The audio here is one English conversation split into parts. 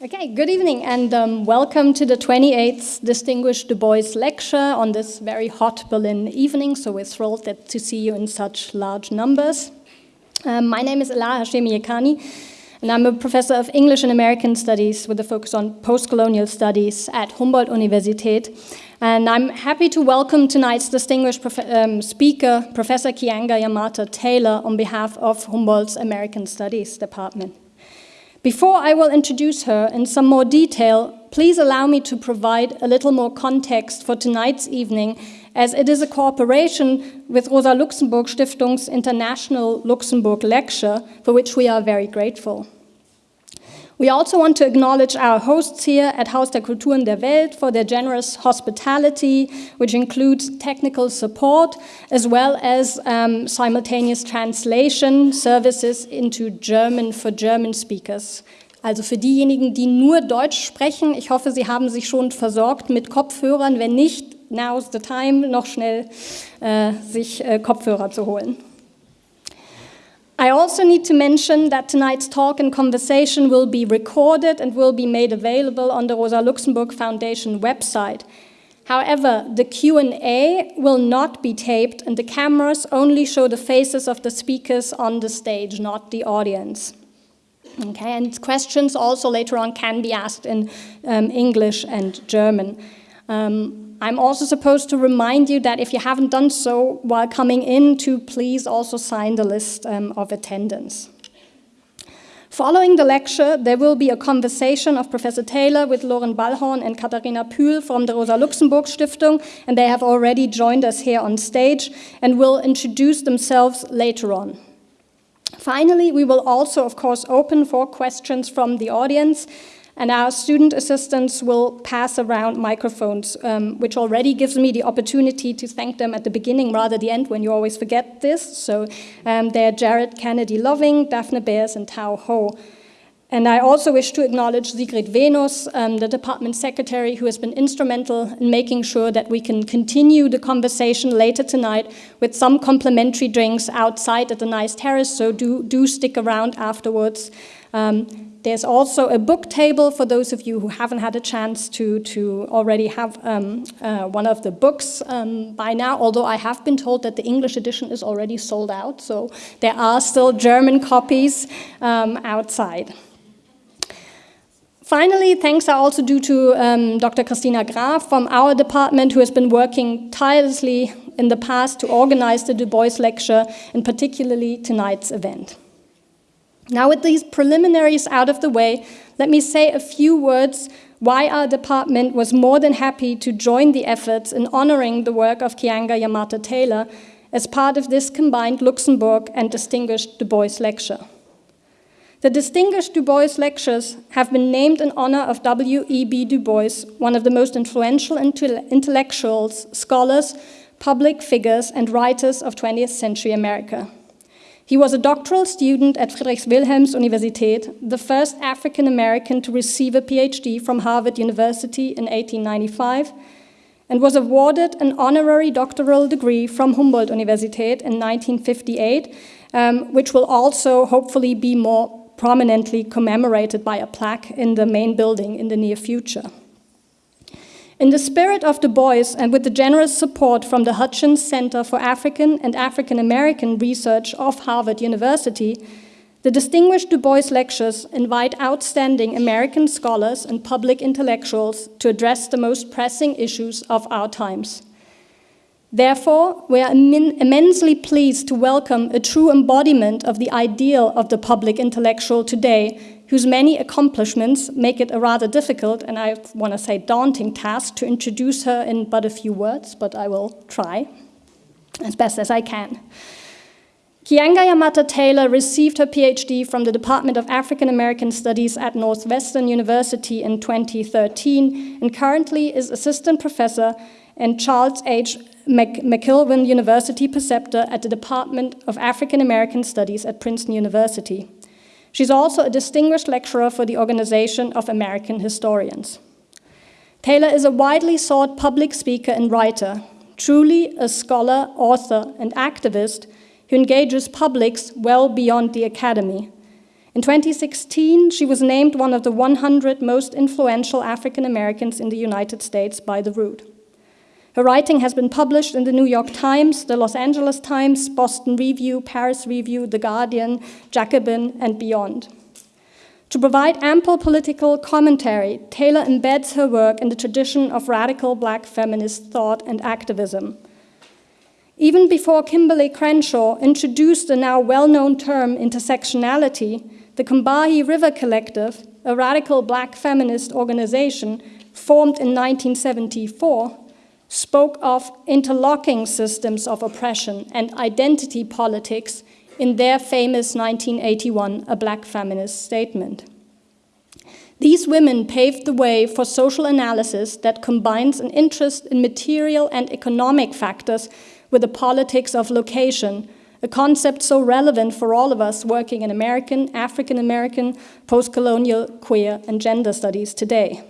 Okay, good evening and um, welcome to the 28th Distinguished Du Bois Lecture on this very hot Berlin evening. So we're thrilled that, to see you in such large numbers. Um, my name is Ela Hashemi Yekani and I'm a professor of English and American Studies with a focus on post-colonial studies at Humboldt Universität. And I'm happy to welcome tonight's distinguished prof um, speaker, Professor Keeanga Yamahtta Taylor, on behalf of Humboldt's American Studies Department. Before I will introduce her in some more detail, please allow me to provide a little more context for tonight's evening, as it is a cooperation with Rosa Luxemburg Stiftung's International Luxemburg Lecture, for which we are very grateful. We also want to acknowledge our hosts here at Haus der Kulturen der Welt for their generous hospitality, which includes technical support, as well as um, simultaneous translation services into German for German speakers. Also für diejenigen, die nur Deutsch sprechen, ich hoffe, Sie haben sich schon versorgt mit Kopfhörern. Wenn nicht, now's the time, noch schnell äh, sich äh, Kopfhörer zu holen. I also need to mention that tonight's talk and conversation will be recorded and will be made available on the Rosa Luxemburg Foundation website. However, the Q&A will not be taped and the cameras only show the faces of the speakers on the stage, not the audience. Okay, and questions also later on can be asked in um, English and German. Um, I'm also supposed to remind you that if you haven't done so while coming in, to please also sign the list um, of attendance. Following the lecture, there will be a conversation of Professor Taylor with Loren Balhorn and Katharina Pühl from the Rosa Luxemburg Stiftung, and they have already joined us here on stage and will introduce themselves later on. Finally, we will also, of course, open for questions from the audience, and our student assistants will pass around microphones, um, which already gives me the opportunity to thank them at the beginning rather the end when you always forget this. So um, they're Jared Kennedy Loving, Daphne Bears, and Tao Ho. And I also wish to acknowledge Sigrid Venus, um, the department secretary, who has been instrumental in making sure that we can continue the conversation later tonight with some complimentary drinks outside at the nice terrace, so do, do stick around afterwards. Um, there's also a book table for those of you who haven't had a chance to, to already have um, uh, one of the books um, by now, although I have been told that the English edition is already sold out, so there are still German copies um, outside. Finally, thanks are also due to um, Dr. Christina Graf from our department, who has been working tirelessly in the past to organize the Du Bois lecture, and particularly tonight's event. Now with these preliminaries out of the way, let me say a few words why our department was more than happy to join the efforts in honoring the work of Keeanga Yamahtta Taylor as part of this combined Luxemburg and Distinguished Du Bois Lecture. The Distinguished Du Bois Lectures have been named in honor of W.E.B. Du Bois, one of the most influential intellectuals, scholars, public figures, and writers of 20th century America. He was a doctoral student at Friedrich-Wilhelms Universität, the first African American to receive a PhD from Harvard University in 1895, and was awarded an honorary doctoral degree from Humboldt Universität in 1958, um, which will also hopefully be more prominently commemorated by a plaque in the main building in the near future. In the spirit of Du Bois and with the generous support from the Hutchins Center for African and African American Research of Harvard University, the Distinguished Du Bois Lectures invite outstanding American scholars and public intellectuals to address the most pressing issues of our times. Therefore, we are immensely pleased to welcome a true embodiment of the ideal of the public intellectual today whose many accomplishments make it a rather difficult, and I want to say daunting task to introduce her in but a few words, but I will try as best as I can. Keeanga Yamahtta Taylor received her PhD from the Department of African American Studies at Northwestern University in 2013 and currently is assistant professor and Charles H. McIlwain University preceptor at the Department of African American Studies at Princeton University. She's also a distinguished lecturer for the Organization of American Historians. Taylor is a widely sought public speaker and writer, truly a scholar, author, and activist who engages publics well beyond the academy. In 2016, she was named one of the 100 most influential African Americans in the United States by The Root. Her writing has been published in the New York Times, the Los Angeles Times, Boston Review, Paris Review, The Guardian, Jacobin, and beyond. To provide ample political commentary, Taylor embeds her work in the tradition of radical black feminist thought and activism. Even before Kimberlé Crenshaw introduced the now well-known term intersectionality, the Combahee River Collective, a radical black feminist organization formed in 1974, spoke of interlocking systems of oppression and identity politics in their famous 1981 A Black Feminist Statement. These women paved the way for social analysis that combines an interest in material and economic factors with the politics of location, a concept so relevant for all of us working in American, African American, post-colonial, queer, and gender studies today.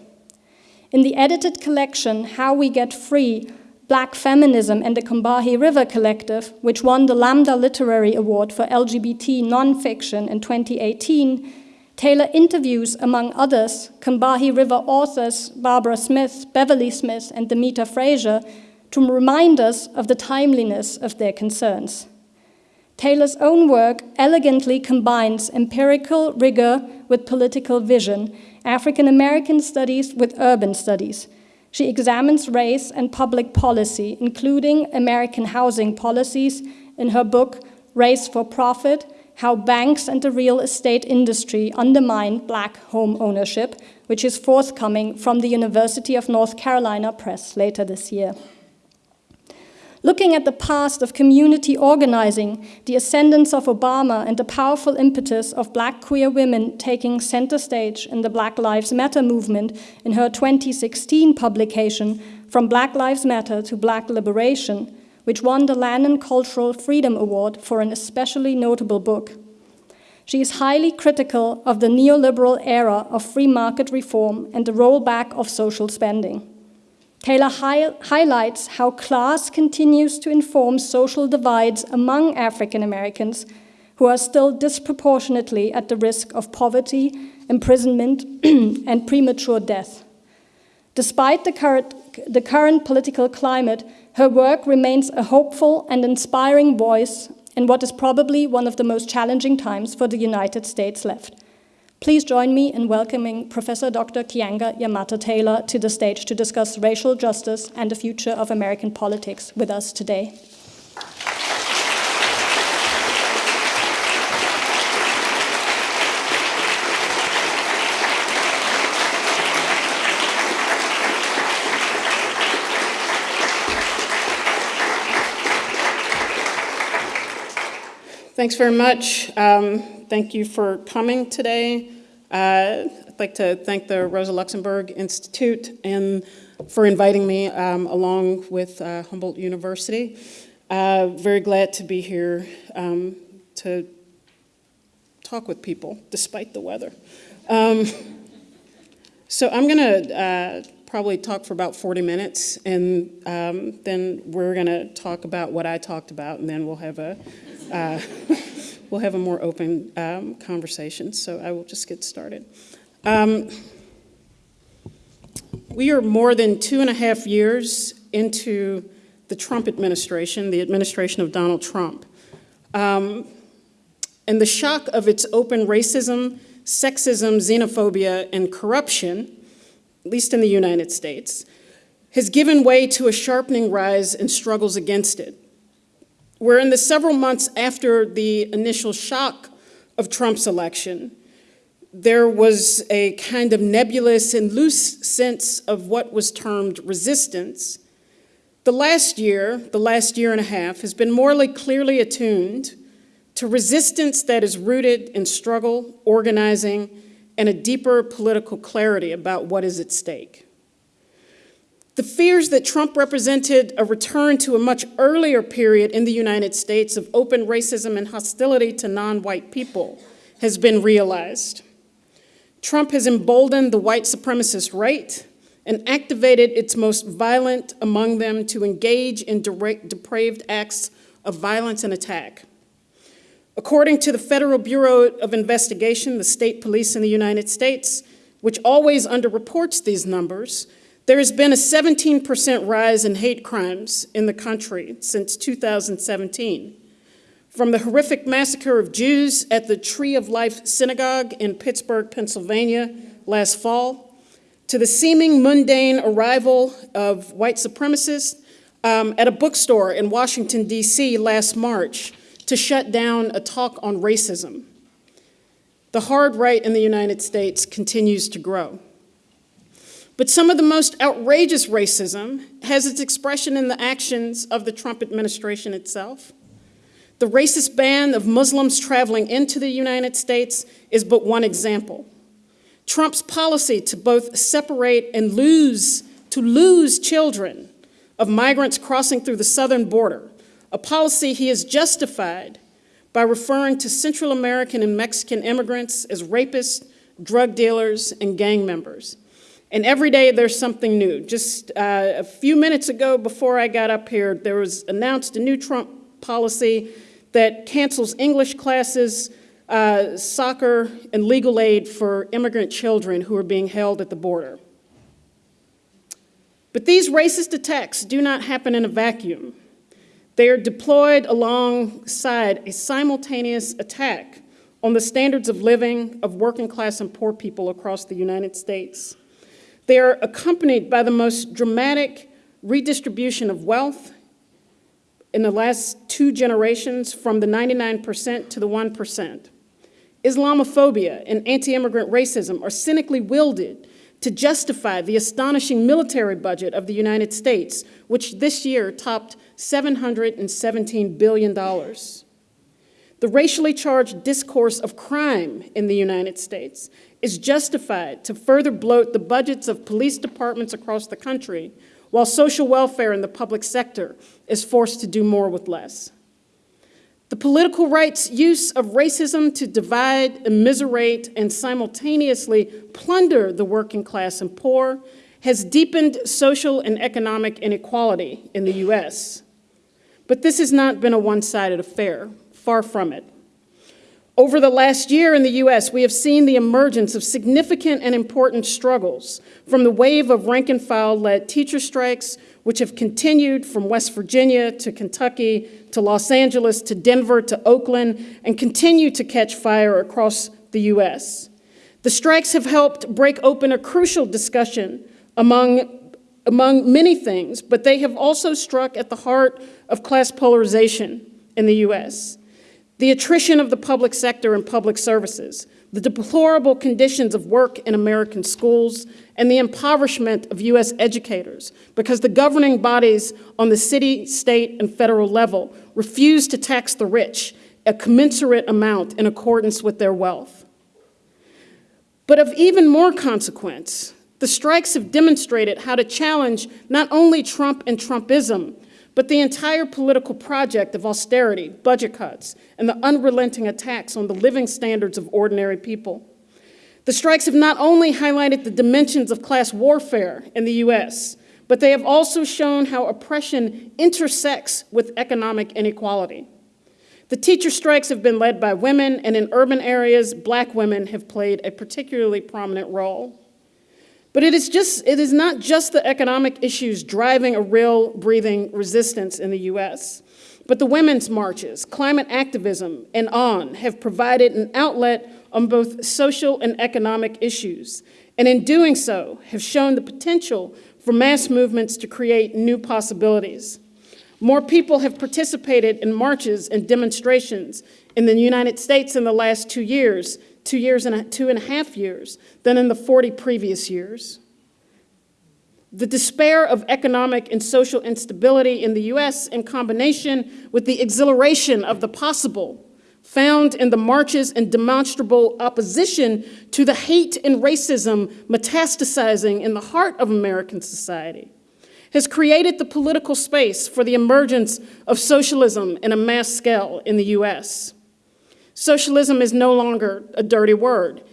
In the edited collection, How We Get Free, Black Feminism and the Combahee River Collective, which won the Lambda Literary Award for LGBT nonfiction in 2018, Taylor interviews, among others, Combahee River authors Barbara Smith, Beverly Smith, and Demita Frazier to remind us of the timeliness of their concerns. Taylor's own work elegantly combines empirical rigor with political vision, African American studies with urban studies, she examines race and public policy, including American housing policies, in her book, Race for Profit, How Banks and the Real Estate Industry Undermine Black Home Ownership, which is forthcoming from the University of North Carolina Press later this year. Looking at the past of community organizing, the ascendance of Obama, and the powerful impetus of black queer women taking center stage in the Black Lives Matter movement in her 2016 publication, From Black Lives Matter to Black Liberation, which won the Lannan Cultural Freedom Award for an especially notable book. She is highly critical of the neoliberal era of free market reform and the rollback of social spending. Taylor hi highlights how class continues to inform social divides among African Americans who are still disproportionately at the risk of poverty, imprisonment, and premature death. Despite the current, the current political climate, her work remains a hopeful and inspiring voice in what is probably one of the most challenging times for the United States left. Please join me in welcoming Professor Dr. Keeanga Yamahtta-Taylor to the stage to discuss racial justice and the future of American politics with us today. Thanks very much. Um, thank you for coming today. Uh, I'd like to thank the Rosa Luxemburg Institute and for inviting me um, along with uh, Humboldt University. Uh, very glad to be here um, to talk with people despite the weather. Um, so I'm going to uh, probably talk for about 40 minutes and um, then we're going to talk about what I talked about and then we'll have a uh, we'll have a more open um, conversation, so I will just get started. Um, we are more than two and a half years into the Trump administration, the administration of Donald Trump. Um, and the shock of its open racism, sexism, xenophobia, and corruption, at least in the United States, has given way to a sharpening rise in struggles against it where in the several months after the initial shock of Trump's election, there was a kind of nebulous and loose sense of what was termed resistance. The last year, the last year and a half, has been more clearly attuned to resistance that is rooted in struggle, organizing, and a deeper political clarity about what is at stake. The fears that Trump represented a return to a much earlier period in the United States of open racism and hostility to non-white people has been realized. Trump has emboldened the white supremacist right and activated its most violent among them to engage in depraved acts of violence and attack. According to the Federal Bureau of Investigation, the state police in the United States, which always underreports these numbers, there has been a 17% rise in hate crimes in the country since 2017. From the horrific massacre of Jews at the Tree of Life Synagogue in Pittsburgh, Pennsylvania last fall, to the seeming mundane arrival of white supremacists um, at a bookstore in Washington, D.C. last March to shut down a talk on racism. The hard right in the United States continues to grow. But some of the most outrageous racism has its expression in the actions of the Trump administration itself. The racist ban of Muslims traveling into the United States is but one example. Trump's policy to both separate and lose, to lose children of migrants crossing through the southern border, a policy he has justified by referring to Central American and Mexican immigrants as rapists, drug dealers, and gang members. And every day there's something new. Just uh, a few minutes ago, before I got up here, there was announced a new Trump policy that cancels English classes uh, soccer, and legal aid for immigrant children who are being held at the border. But these racist attacks do not happen in a vacuum. They are deployed alongside a simultaneous attack on the standards of living of working class and poor people across the United States. They are accompanied by the most dramatic redistribution of wealth in the last two generations from the 99% to the 1%. Islamophobia and anti-immigrant racism are cynically wielded to justify the astonishing military budget of the United States, which this year topped $717 billion. The racially charged discourse of crime in the United States is justified to further bloat the budgets of police departments across the country, while social welfare in the public sector is forced to do more with less. The political right's use of racism to divide, immiserate, and simultaneously plunder the working class and poor has deepened social and economic inequality in the US. But this has not been a one-sided affair, far from it. Over the last year in the US, we have seen the emergence of significant and important struggles from the wave of rank and file led teacher strikes, which have continued from West Virginia to Kentucky to Los Angeles to Denver to Oakland and continue to catch fire across the US. The strikes have helped break open a crucial discussion among, among many things, but they have also struck at the heart of class polarization in the US. The attrition of the public sector and public services, the deplorable conditions of work in American schools, and the impoverishment of U.S. educators because the governing bodies on the city, state, and federal level refuse to tax the rich a commensurate amount in accordance with their wealth. But of even more consequence, the strikes have demonstrated how to challenge not only Trump and Trumpism, but the entire political project of austerity, budget cuts, and the unrelenting attacks on the living standards of ordinary people. The strikes have not only highlighted the dimensions of class warfare in the US, but they have also shown how oppression intersects with economic inequality. The teacher strikes have been led by women, and in urban areas, black women have played a particularly prominent role. But it is, just, it is not just the economic issues driving a real breathing resistance in the US, but the women's marches, climate activism, and on have provided an outlet on both social and economic issues, and in doing so have shown the potential for mass movements to create new possibilities. More people have participated in marches and demonstrations in the United States in the last two years two years and a, two and a half years than in the 40 previous years. The despair of economic and social instability in the US in combination with the exhilaration of the possible found in the marches and demonstrable opposition to the hate and racism metastasizing in the heart of American society has created the political space for the emergence of socialism in a mass scale in the US. Socialism is no longer a dirty word.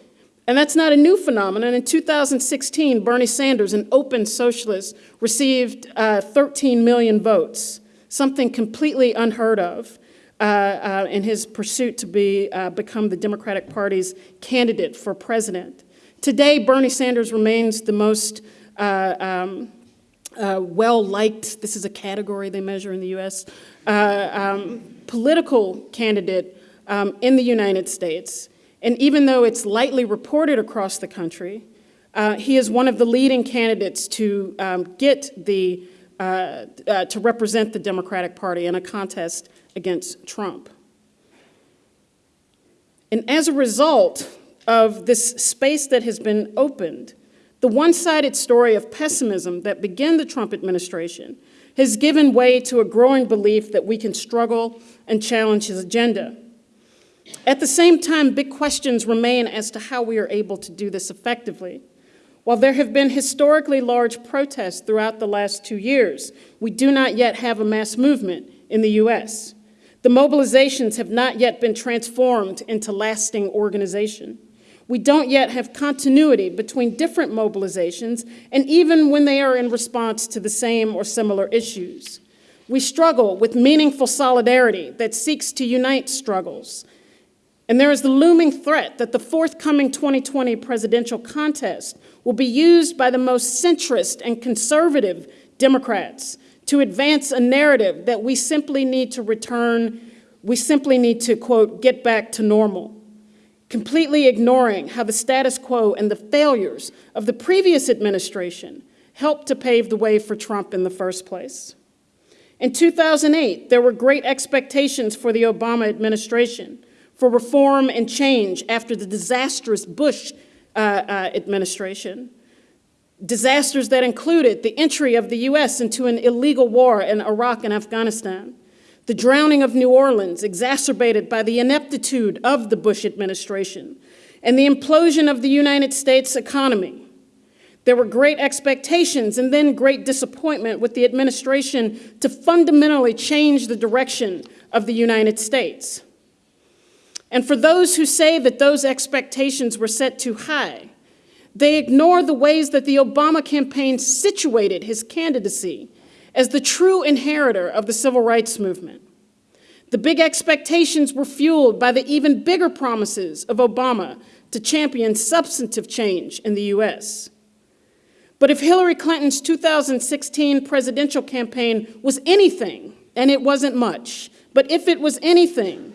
And that's not a new phenomenon. In 2016, Bernie Sanders, an open socialist, received uh, 13 million votes, something completely unheard of. Uh, uh, in his pursuit to be, uh, become the Democratic Party's candidate for president. Today, Bernie Sanders remains the most uh, um, uh, well-liked, this is a category they measure in the US, um, political candidate um, in the United States. And even though it's lightly reported across the country, uh, he is one of the leading candidates to um, get the, uh, uh, to represent the Democratic Party in a contest against Trump. And as a result of this space that has been opened, the one-sided story of pessimism that began the Trump administration has given way to a growing belief that we can struggle and challenge his agenda. At the same time, big questions remain as to how we are able to do this effectively. While there have been historically large protests throughout the last two years, we do not yet have a mass movement in the US. The mobilizations have not yet been transformed into lasting organization. We don't yet have continuity between different mobilizations, and even when they are in response to the same or similar issues. We struggle with meaningful solidarity that seeks to unite struggles. And there is the looming threat that the forthcoming 2020 presidential contest will be used by the most centrist and conservative Democrats to advance a narrative that we simply need to return, we simply need to, quote, get back to normal completely ignoring how the status quo and the failures of the previous administration helped to pave the way for Trump in the first place. In 2008, there were great expectations for the Obama administration for reform and change after the disastrous Bush uh, uh, administration. Disasters that included the entry of the US into an illegal war in Iraq and Afghanistan, the drowning of New Orleans, exacerbated by the ineptitude of the Bush administration, and the implosion of the United States economy. There were great expectations and then great disappointment with the administration to fundamentally change the direction of the United States. And for those who say that those expectations were set too high, they ignore the ways that the Obama campaign situated his candidacy as the true inheritor of the civil rights movement. The big expectations were fueled by the even bigger promises of Obama to champion substantive change in the US. But if Hillary Clinton's 2016 presidential campaign was anything, and it wasn't much, but if it was anything,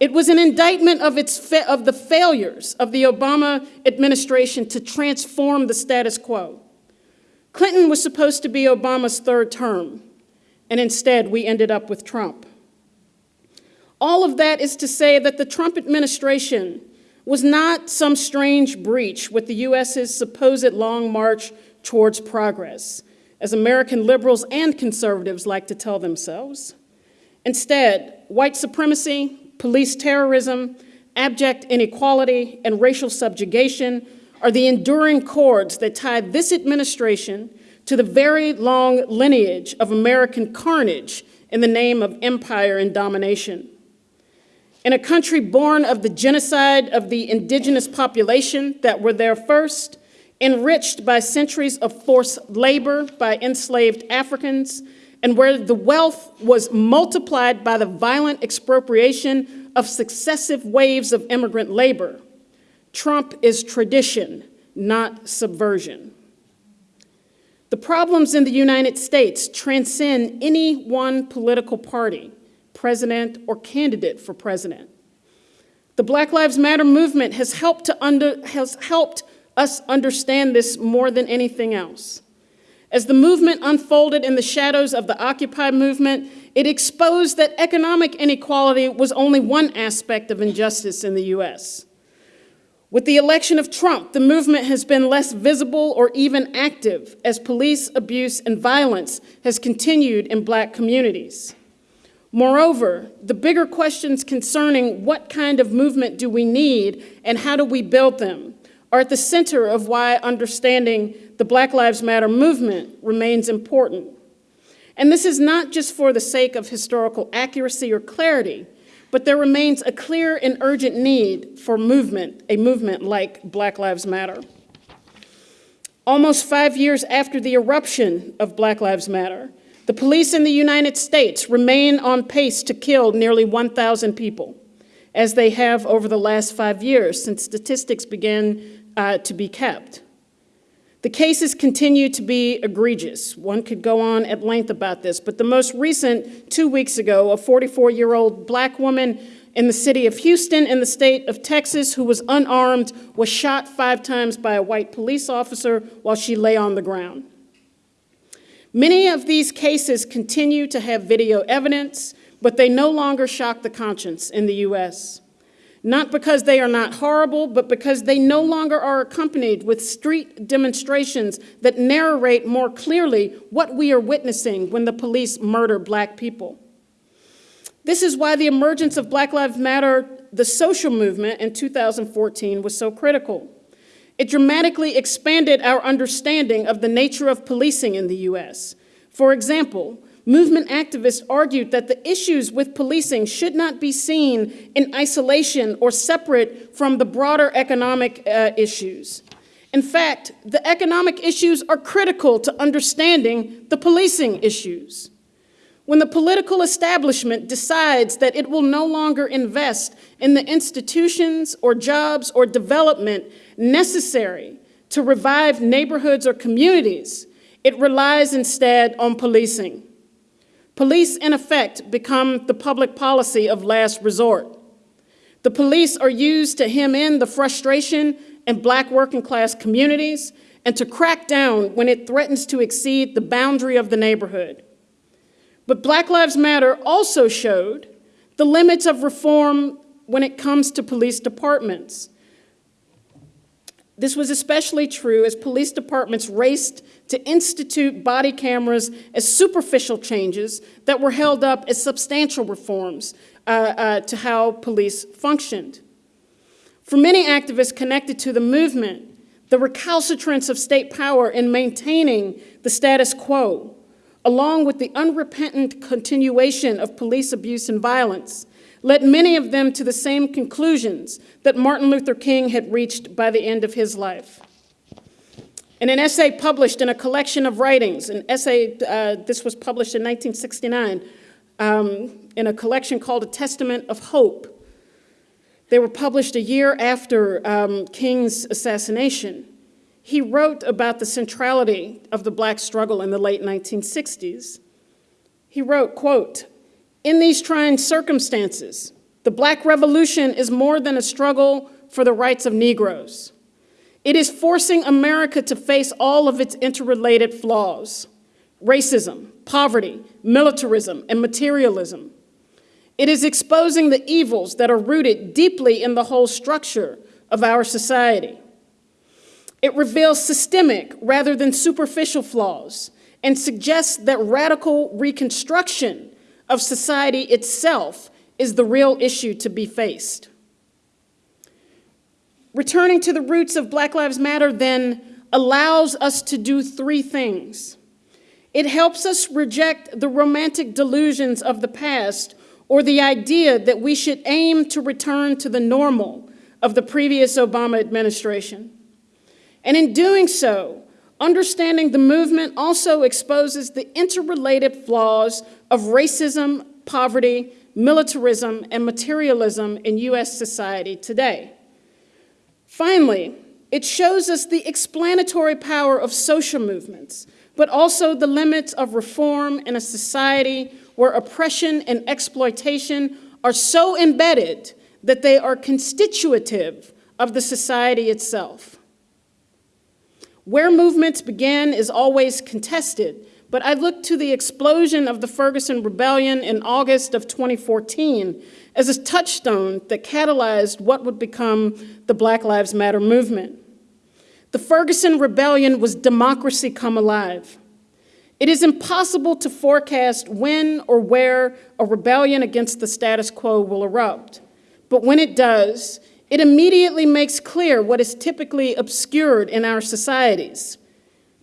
it was an indictment of, its of the failures of the Obama administration to transform the status quo. Clinton was supposed to be Obama's third term, and instead we ended up with Trump. All of that is to say that the Trump administration was not some strange breach with the U.S.'s supposed long march towards progress, as American liberals and conservatives like to tell themselves. Instead, white supremacy, police terrorism, abject inequality, and racial subjugation are the enduring cords that tie this administration to the very long lineage of American carnage in the name of empire and domination. In a country born of the genocide of the indigenous population that were there first, enriched by centuries of forced labor by enslaved Africans, and where the wealth was multiplied by the violent expropriation of successive waves of immigrant labor, Trump is tradition, not subversion. The problems in the United States transcend any one political party, president, or candidate for president. The Black Lives Matter movement has helped, to under, has helped us understand this more than anything else. As the movement unfolded in the shadows of the Occupy movement, it exposed that economic inequality was only one aspect of injustice in the US. With the election of Trump, the movement has been less visible or even active as police abuse and violence has continued in black communities. Moreover, the bigger questions concerning what kind of movement do we need and how do we build them are at the center of why understanding the Black Lives Matter movement remains important. And this is not just for the sake of historical accuracy or clarity, but there remains a clear and urgent need for movement, a movement like Black Lives Matter. Almost five years after the eruption of Black Lives Matter, The police in the United States remain on pace to kill nearly 1,000 people, as they have over the last five years since statistics began uh, to be kept. The cases continue to be egregious. One could go on at length about this, but the most recent, two weeks ago, a 44-year-old black woman in the city of Houston in the state of Texas who was unarmed was shot five times by a white police officer while she lay on the ground. Many of these cases continue to have video evidence, but they no longer shock the conscience in the US not because they are not horrible, but because they no longer are accompanied with street demonstrations that narrate more clearly what we are witnessing when the police murder black people. This is why the emergence of Black Lives Matter, the social movement in 2014 was so critical. It dramatically expanded our understanding of the nature of policing in the US. For example, Movement activists argued that the issues with policing should not be seen in isolation or separate from the broader economic uh, issues. In fact, the economic issues are critical to understanding the policing issues. When the political establishment decides that it will no longer invest in the institutions or jobs or development necessary to revive neighborhoods or communities, it relies instead on policing. Police, in effect, become the public policy of last resort. The police are used to hem in the frustration in black working class communities and to crack down when it threatens to exceed the boundary of the neighborhood. But Black Lives Matter also showed the limits of reform when it comes to police departments. This was especially true as police departments raced to institute body cameras as superficial changes that were held up as substantial reforms uh, uh, to how police functioned. For many activists connected to the movement, the recalcitrance of state power in maintaining the status quo, along with the unrepentant continuation of police abuse and violence, led many of them to the same conclusions that Martin Luther King had reached by the end of his life. In an essay published in a collection of writings, an essay, uh, this was published in 1969, um, in a collection called A Testament of Hope. They were published a year after um, King's assassination. He wrote about the centrality of the black struggle in the late 1960s. He wrote, quote, in these trying circumstances, the black revolution is more than a struggle for the rights of Negroes. It is forcing America to face all of its interrelated flaws, racism, poverty, militarism, and materialism. It is exposing the evils that are rooted deeply in the whole structure of our society. It reveals systemic rather than superficial flaws and suggests that radical reconstruction of society itself is the real issue to be faced. Returning to the roots of Black Lives Matter then allows us to do three things. It helps us reject the romantic delusions of the past or the idea that we should aim to return to the normal of the previous Obama administration. And in doing so, understanding the movement also exposes the interrelated flaws of racism, poverty, militarism, and materialism in US society today. Finally, it shows us the explanatory power of social movements, but also the limits of reform in a society where oppression and exploitation are so embedded that they are constitutive of the society itself. Where movements begin is always contested, but I look to the explosion of the Ferguson Rebellion in August of 2014 as a touchstone that catalyzed what would become the Black Lives Matter movement. The Ferguson Rebellion was democracy come alive. It is impossible to forecast when or where a rebellion against the status quo will erupt. But when it does, it immediately makes clear what is typically obscured in our societies.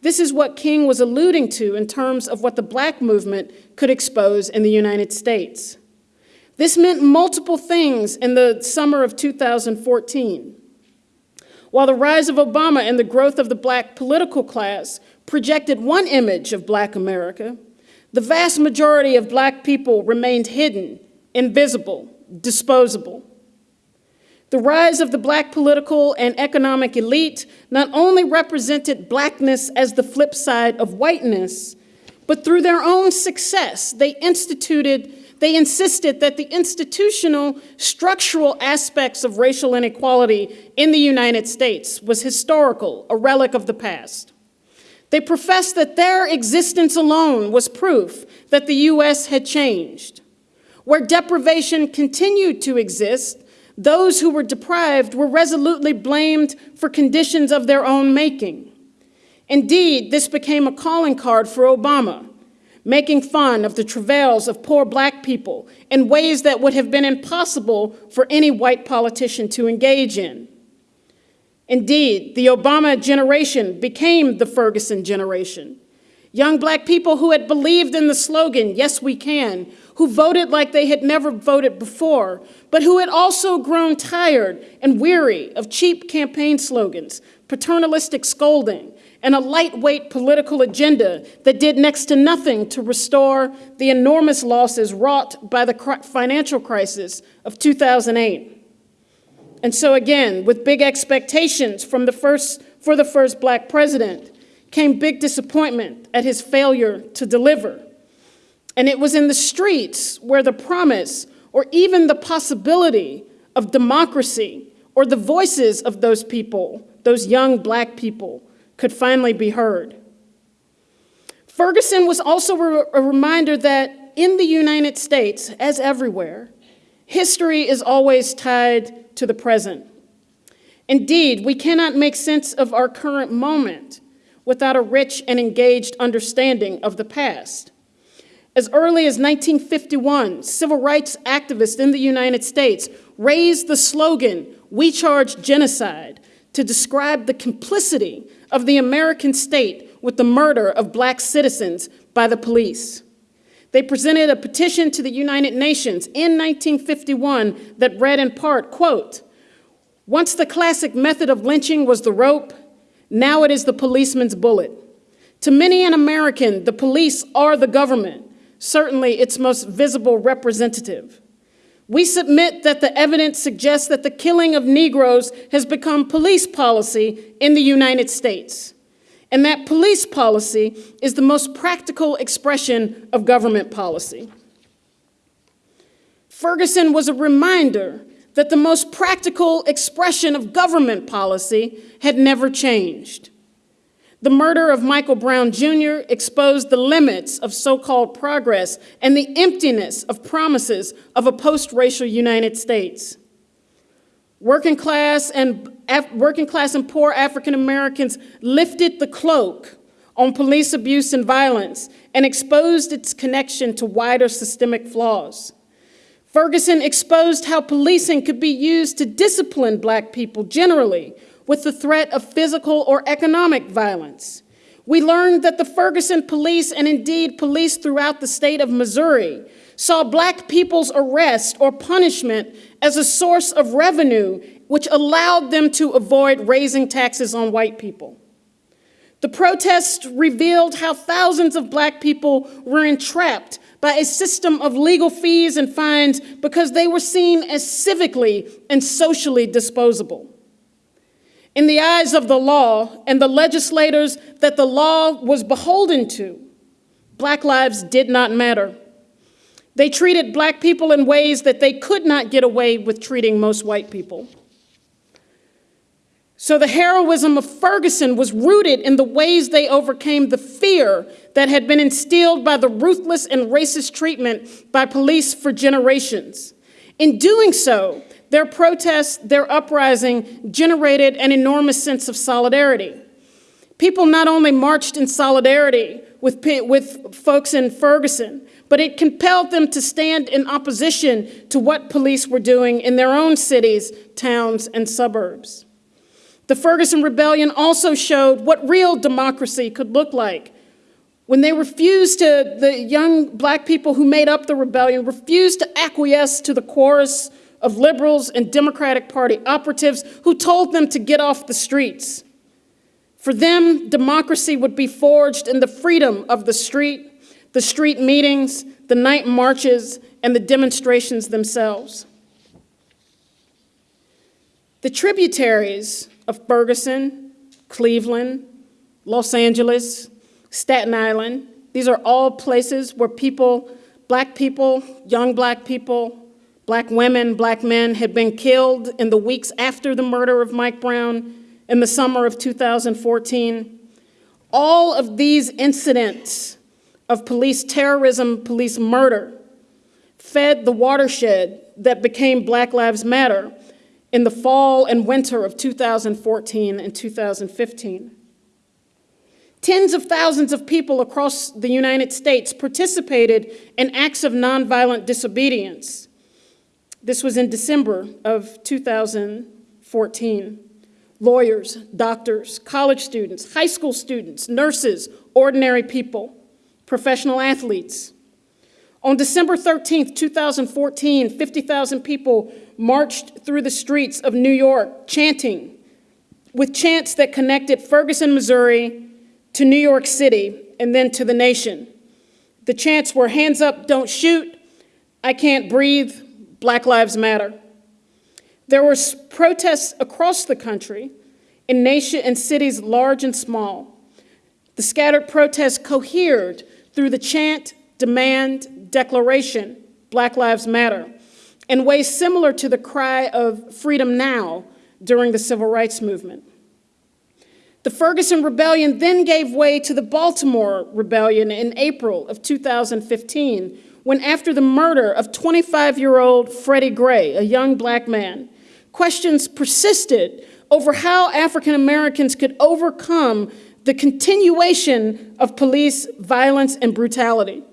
This is what King was alluding to in terms of what the black movement could expose in the United States. This meant multiple things in the summer of 2014. While the rise of Obama and the growth of the black political class projected one image of black America, the vast majority of black people remained hidden, invisible, disposable. The rise of the black political and economic elite not only represented blackness as the flip side of whiteness, but through their own success, they instituted, they insisted that the institutional, structural aspects of racial inequality in the United States was historical, a relic of the past. They professed that their existence alone was proof that the US had changed. Where deprivation continued to exist, those who were deprived were resolutely blamed for conditions of their own making. Indeed, this became a calling card for Obama, making fun of the travails of poor black people in ways that would have been impossible for any white politician to engage in. Indeed, the Obama generation became the Ferguson generation. Young black people who had believed in the slogan, yes we can, who voted like they had never voted before, but who had also grown tired and weary of cheap campaign slogans, paternalistic scolding, and a lightweight political agenda that did next to nothing to restore the enormous losses wrought by the financial crisis of 2008. And so again, with big expectations from the first, for the first black president, came big disappointment at his failure to deliver. And it was in the streets where the promise or even the possibility of democracy or the voices of those people, those young black people, could finally be heard. Ferguson was also a reminder that in the United States, as everywhere, history is always tied to the present. Indeed, we cannot make sense of our current moment without a rich and engaged understanding of the past. As early as 1951, civil rights activists in the United States raised the slogan, We Charge Genocide, to describe the complicity of the American state with the murder of black citizens by the police. They presented a petition to the United Nations in 1951 that read in part, quote, once the classic method of lynching was the rope, now it is the policeman's bullet. To many an American, the police are the government certainly its most visible representative. We submit that the evidence suggests that the killing of Negroes has become police policy in the United States, and that police policy is the most practical expression of government policy. Ferguson was a reminder that the most practical expression of government policy had never changed. The murder of Michael Brown Jr. exposed the limits of so-called progress and the emptiness of promises of a post-racial United States. Working class and, working class and poor African Americans lifted the cloak on police abuse and violence and exposed its connection to wider systemic flaws. Ferguson exposed how policing could be used to discipline black people generally with the threat of physical or economic violence. We learned that the Ferguson police, and indeed police throughout the state of Missouri, saw black people's arrest or punishment as a source of revenue which allowed them to avoid raising taxes on white people. The protests revealed how thousands of black people were entrapped by a system of legal fees and fines because they were seen as civically and socially disposable in the eyes of the law and the legislators that the law was beholden to, black lives did not matter. They treated black people in ways that they could not get away with treating most white people. So the heroism of Ferguson was rooted in the ways they overcame the fear that had been instilled by the ruthless and racist treatment by police for generations. In doing so, their protests, their uprising generated an enormous sense of solidarity. People not only marched in solidarity with, with folks in Ferguson, but it compelled them to stand in opposition to what police were doing in their own cities, towns, and suburbs. The Ferguson Rebellion also showed what real democracy could look like. When they refused to, the young black people who made up the rebellion refused to acquiesce to the chorus of liberals and Democratic Party operatives who told them to get off the streets. For them, democracy would be forged in the freedom of the street, the street meetings, the night marches, and the demonstrations themselves. The tributaries of Ferguson, Cleveland, Los Angeles, Staten Island, these are all places where people, black people, young black people, black women, black men had been killed in the weeks after the murder of Mike Brown in the summer of 2014. All of these incidents of police terrorism, police murder, fed the watershed that became Black Lives Matter in the fall and winter of 2014 and 2015. Tens of thousands of people across the United States participated in acts of nonviolent disobedience. This was in December of 2014. Lawyers, doctors, college students, high school students, nurses, ordinary people, professional athletes. On December 13th, 2014, 50,000 people marched through the streets of New York chanting, with chants that connected Ferguson, Missouri to New York City and then to the nation. The chants were hands up, don't shoot, I can't breathe, Black Lives Matter. There were protests across the country in nation and cities large and small. The scattered protests cohered through the chant, demand, declaration, Black Lives Matter, in ways similar to the cry of freedom now during the civil rights movement. The Ferguson Rebellion then gave way to the Baltimore Rebellion in April of 2015, when after the murder of 25-year-old Freddie Gray, a young black man, questions persisted over how African Americans could overcome the continuation of police violence and brutality.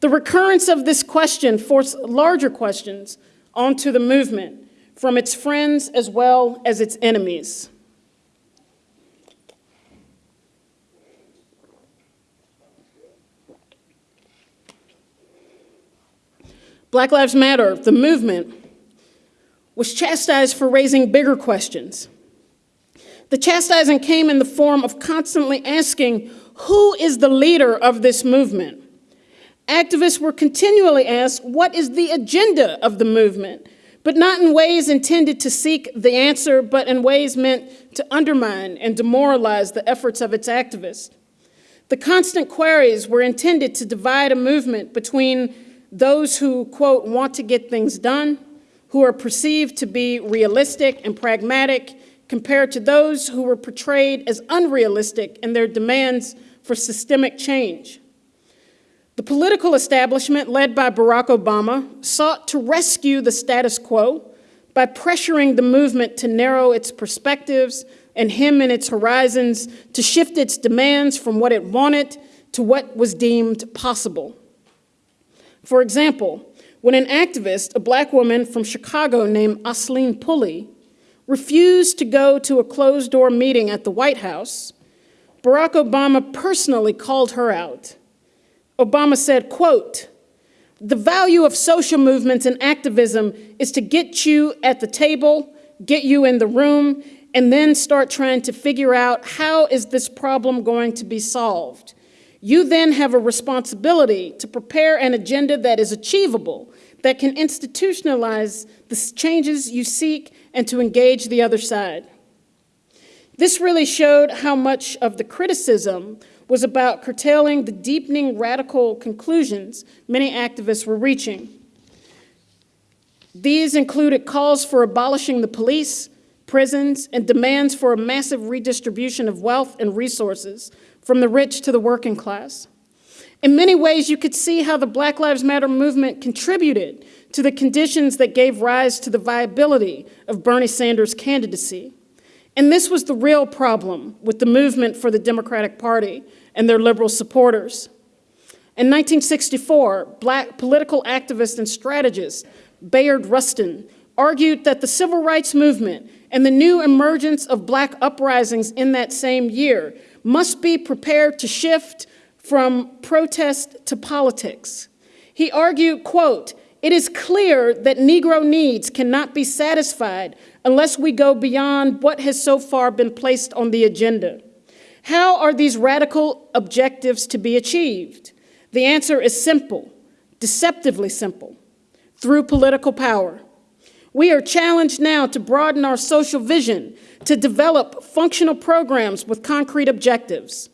The recurrence of this question forced larger questions onto the movement from its friends as well as its enemies. Black Lives Matter, the movement, was chastised for raising bigger questions. The chastising came in the form of constantly asking, who is the leader of this movement? Activists were continually asked, what is the agenda of the movement? But not in ways intended to seek the answer, but in ways meant to undermine and demoralize the efforts of its activists. The constant queries were intended to divide a movement between those who, quote, want to get things done, who are perceived to be realistic and pragmatic, compared to those who were portrayed as unrealistic in their demands for systemic change. The political establishment, led by Barack Obama, sought to rescue the status quo by pressuring the movement to narrow its perspectives and hem in its horizons, to shift its demands from what it wanted to what was deemed possible. For example, when an activist, a black woman from Chicago named Aislinn Pulley, refused to go to a closed-door meeting at the White House, Barack Obama personally called her out. Obama said, quote, the value of social movements and activism is to get you at the table, get you in the room, and then start trying to figure out how is this problem going to be solved. You then have a responsibility to prepare an agenda that is achievable, that can institutionalize the changes you seek and to engage the other side. This really showed how much of the criticism was about curtailing the deepening radical conclusions many activists were reaching. These included calls for abolishing the police, prisons, and demands for a massive redistribution of wealth and resources from the rich to the working class. In many ways, you could see how the Black Lives Matter movement contributed to the conditions that gave rise to the viability of Bernie Sanders' candidacy. And this was the real problem with the movement for the Democratic Party and their liberal supporters. In 1964, black political activist and strategist Bayard Rustin argued that the civil rights movement and the new emergence of black uprisings in that same year must be prepared to shift from protest to politics. He argued, quote, it is clear that Negro needs cannot be satisfied unless we go beyond what has so far been placed on the agenda. How are these radical objectives to be achieved? The answer is simple, deceptively simple, through political power. We are challenged now to broaden our social vision, to develop functional programs with concrete objectives.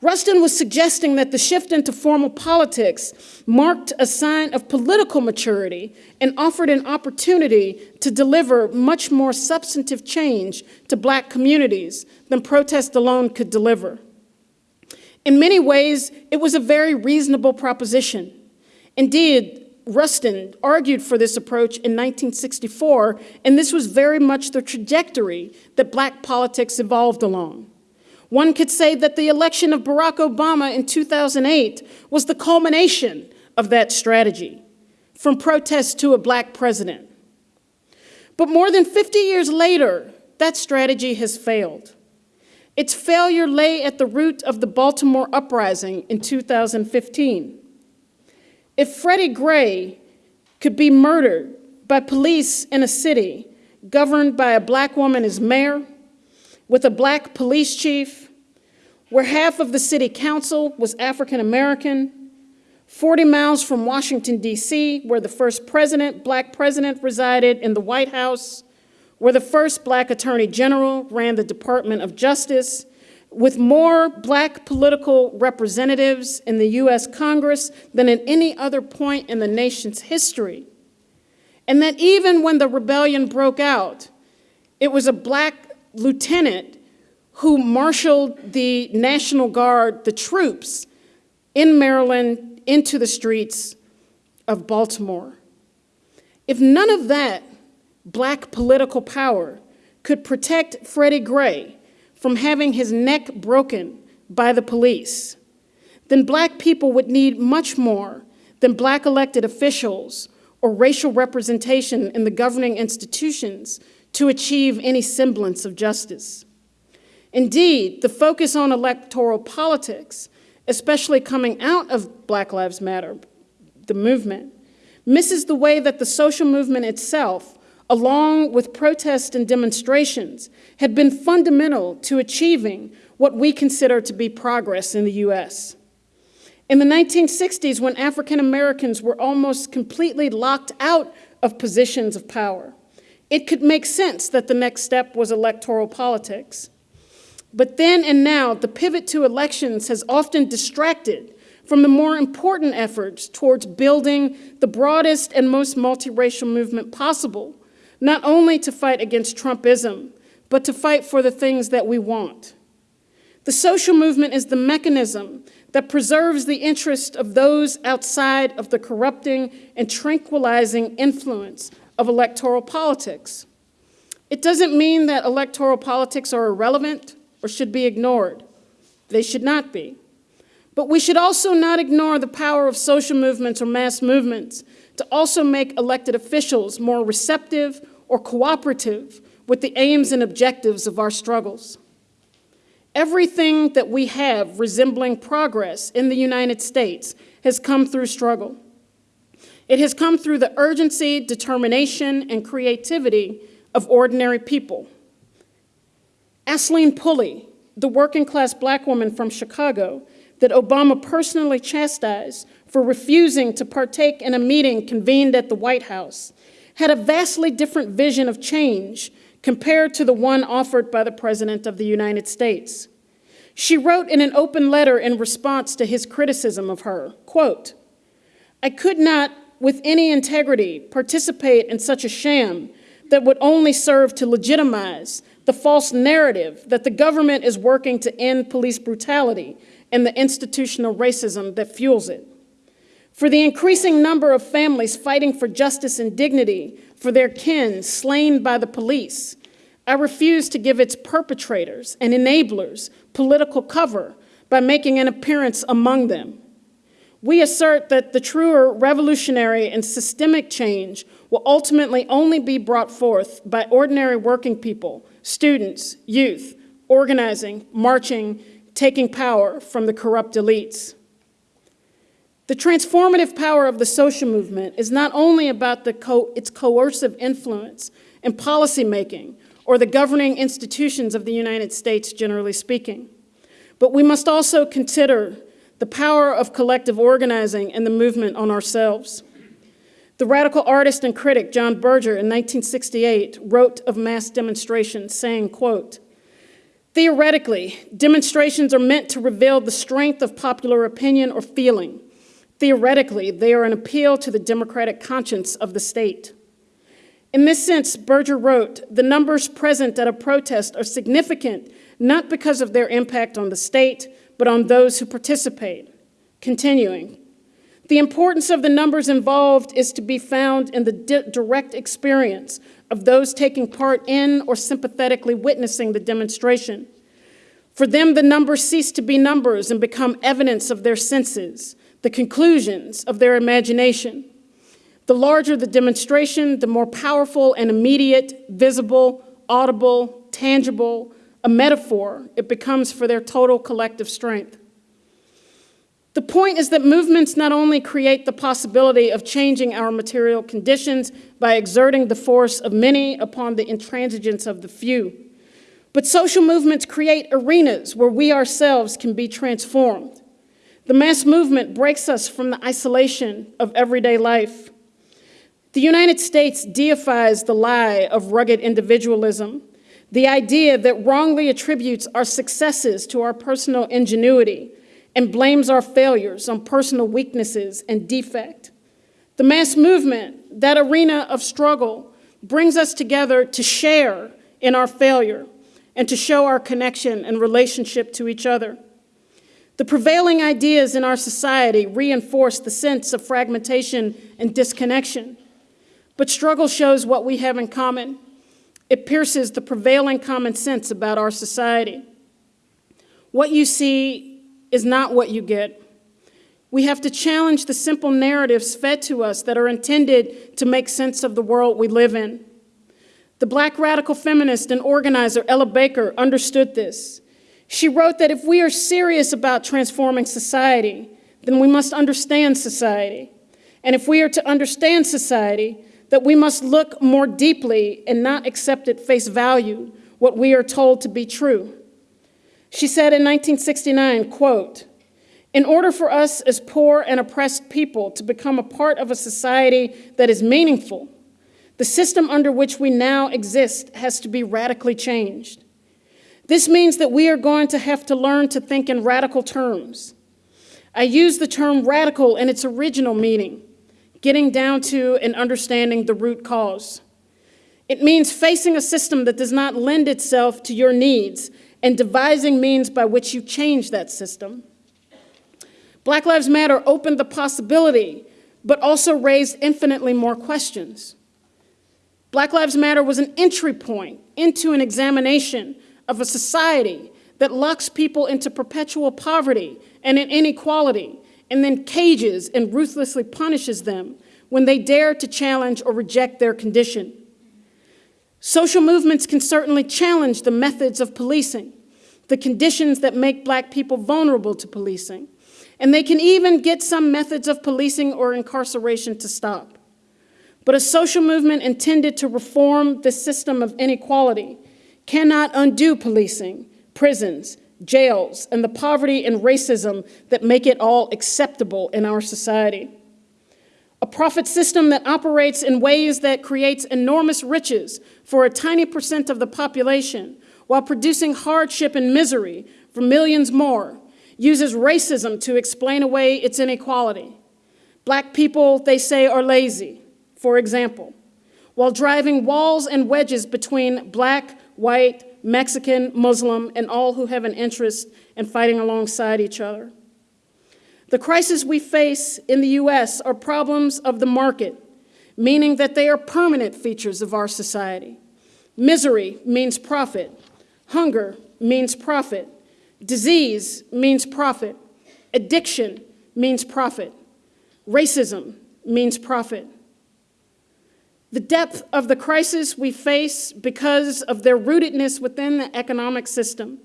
Rustin was suggesting that the shift into formal politics marked a sign of political maturity and offered an opportunity to deliver much more substantive change to black communities than protest alone could deliver. In many ways, it was a very reasonable proposition. Indeed, Rustin argued for this approach in 1964, and this was very much the trajectory that black politics evolved along. One could say that the election of Barack Obama in 2008 was the culmination of that strategy, from protest to a black president. But more than 50 years later, that strategy has failed. Its failure lay at the root of the Baltimore uprising in 2015. If Freddie Gray could be murdered by police in a city governed by a black woman as mayor, with a black police chief, where half of the city council was African American, 40 miles from Washington, D.C., where the first president, black president, resided in the White House, where the first black attorney general ran the Department of Justice, with more black political representatives in the US Congress than at any other point in the nation's history. And that even when the rebellion broke out, it was a black lieutenant who marshaled the National Guard, the troops, in Maryland into the streets of Baltimore. If none of that black political power could protect Freddie Gray from having his neck broken by the police, then black people would need much more than black elected officials or racial representation in the governing institutions to achieve any semblance of justice. Indeed, the focus on electoral politics, especially coming out of Black Lives Matter, the movement, misses the way that the social movement itself along with protests and demonstrations, had been fundamental to achieving what we consider to be progress in the US. In the 1960s, when African Americans were almost completely locked out of positions of power, it could make sense that the next step was electoral politics. But then and now, the pivot to elections has often distracted from the more important efforts towards building the broadest and most multiracial movement possible not only to fight against Trumpism, but to fight for the things that we want. The social movement is the mechanism that preserves the interest of those outside of the corrupting and tranquilizing influence of electoral politics. It doesn't mean that electoral politics are irrelevant or should be ignored. They should not be. But we should also not ignore the power of social movements or mass movements to also make elected officials more receptive or cooperative with the aims and objectives of our struggles. Everything that we have resembling progress in the United States has come through struggle. It has come through the urgency, determination, and creativity of ordinary people. Aislinn Pulley, the working class black woman from Chicago that Obama personally chastised for refusing to partake in a meeting convened at the White House, had a vastly different vision of change compared to the one offered by the President of the United States. She wrote in an open letter in response to his criticism of her, quote, I could not, with any integrity, participate in such a sham that would only serve to legitimize the false narrative that the government is working to end police brutality and the institutional racism that fuels it for the increasing number of families fighting for justice and dignity for their kin slain by the police, I refuse to give its perpetrators and enablers political cover by making an appearance among them. We assert that the truer revolutionary and systemic change will ultimately only be brought forth by ordinary working people, students, youth, organizing, marching, taking power from the corrupt elites. The transformative power of the social movement is not only about co its coercive influence in policymaking or the governing institutions of the United States, generally speaking, but we must also consider the power of collective organizing and the movement on ourselves. The radical artist and critic John Berger in 1968 wrote of mass demonstrations saying, quote, Theoretically, demonstrations are meant to reveal the strength of popular opinion or feeling. Theoretically, they are an appeal to the democratic conscience of the state. In this sense, Berger wrote, the numbers present at a protest are significant not because of their impact on the state, but on those who participate. Continuing, the importance of the numbers involved is to be found in the di direct experience of those taking part in or sympathetically witnessing the demonstration. For them, the numbers cease to be numbers and become evidence of their senses, the conclusions of their imagination. The larger the demonstration, the more powerful and immediate, visible, audible, tangible, a metaphor it becomes for their total collective strength. The point is that movements not only create the possibility of changing our material conditions by exerting the force of many upon the intransigence of the few, but social movements create arenas where we ourselves can be transformed. The mass movement breaks us from the isolation of everyday life. The United States deifies the lie of rugged individualism, the idea that wrongly attributes our successes to our personal ingenuity and blames our failures on personal weaknesses and defect. The mass movement, that arena of struggle, brings us together to share in our failure and to show our connection and relationship to each other. The prevailing ideas in our society reinforce the sense of fragmentation and disconnection. But struggle shows what we have in common. It pierces the prevailing common sense about our society. What you see is not what you get. We have to challenge the simple narratives fed to us that are intended to make sense of the world we live in. The black radical feminist and organizer Ella Baker understood this. She wrote that if we are serious about transforming society, then we must understand society. And if we are to understand society, that we must look more deeply and not accept at face value what we are told to be true. She said in 1969, quote, in order for us as poor and oppressed people to become a part of a society that is meaningful, the system under which we now exist has to be radically changed. This means that we are going to have to learn to think in radical terms. I use the term radical in its original meaning, getting down to and understanding the root cause. It means facing a system that does not lend itself to your needs and devising means by which you change that system. Black Lives Matter opened the possibility, but also raised infinitely more questions. Black Lives Matter was an entry point into an examination of a society that locks people into perpetual poverty and inequality and then cages and ruthlessly punishes them when they dare to challenge or reject their condition. Social movements can certainly challenge the methods of policing, the conditions that make black people vulnerable to policing, and they can even get some methods of policing or incarceration to stop. But a social movement intended to reform the system of inequality cannot undo policing, prisons, jails, and the poverty and racism that make it all acceptable in our society. A profit system that operates in ways that creates enormous riches for a tiny percent of the population while producing hardship and misery for millions more, uses racism to explain away its inequality. Black people, they say, are lazy, for example, while driving walls and wedges between black, white, Mexican, Muslim, and all who have an interest in fighting alongside each other. The crises we face in the US are problems of the market, meaning that they are permanent features of our society. Misery means profit. Hunger means profit. Disease means profit. Addiction means profit. Racism means profit. The depth of the crisis we face because of their rootedness within the economic system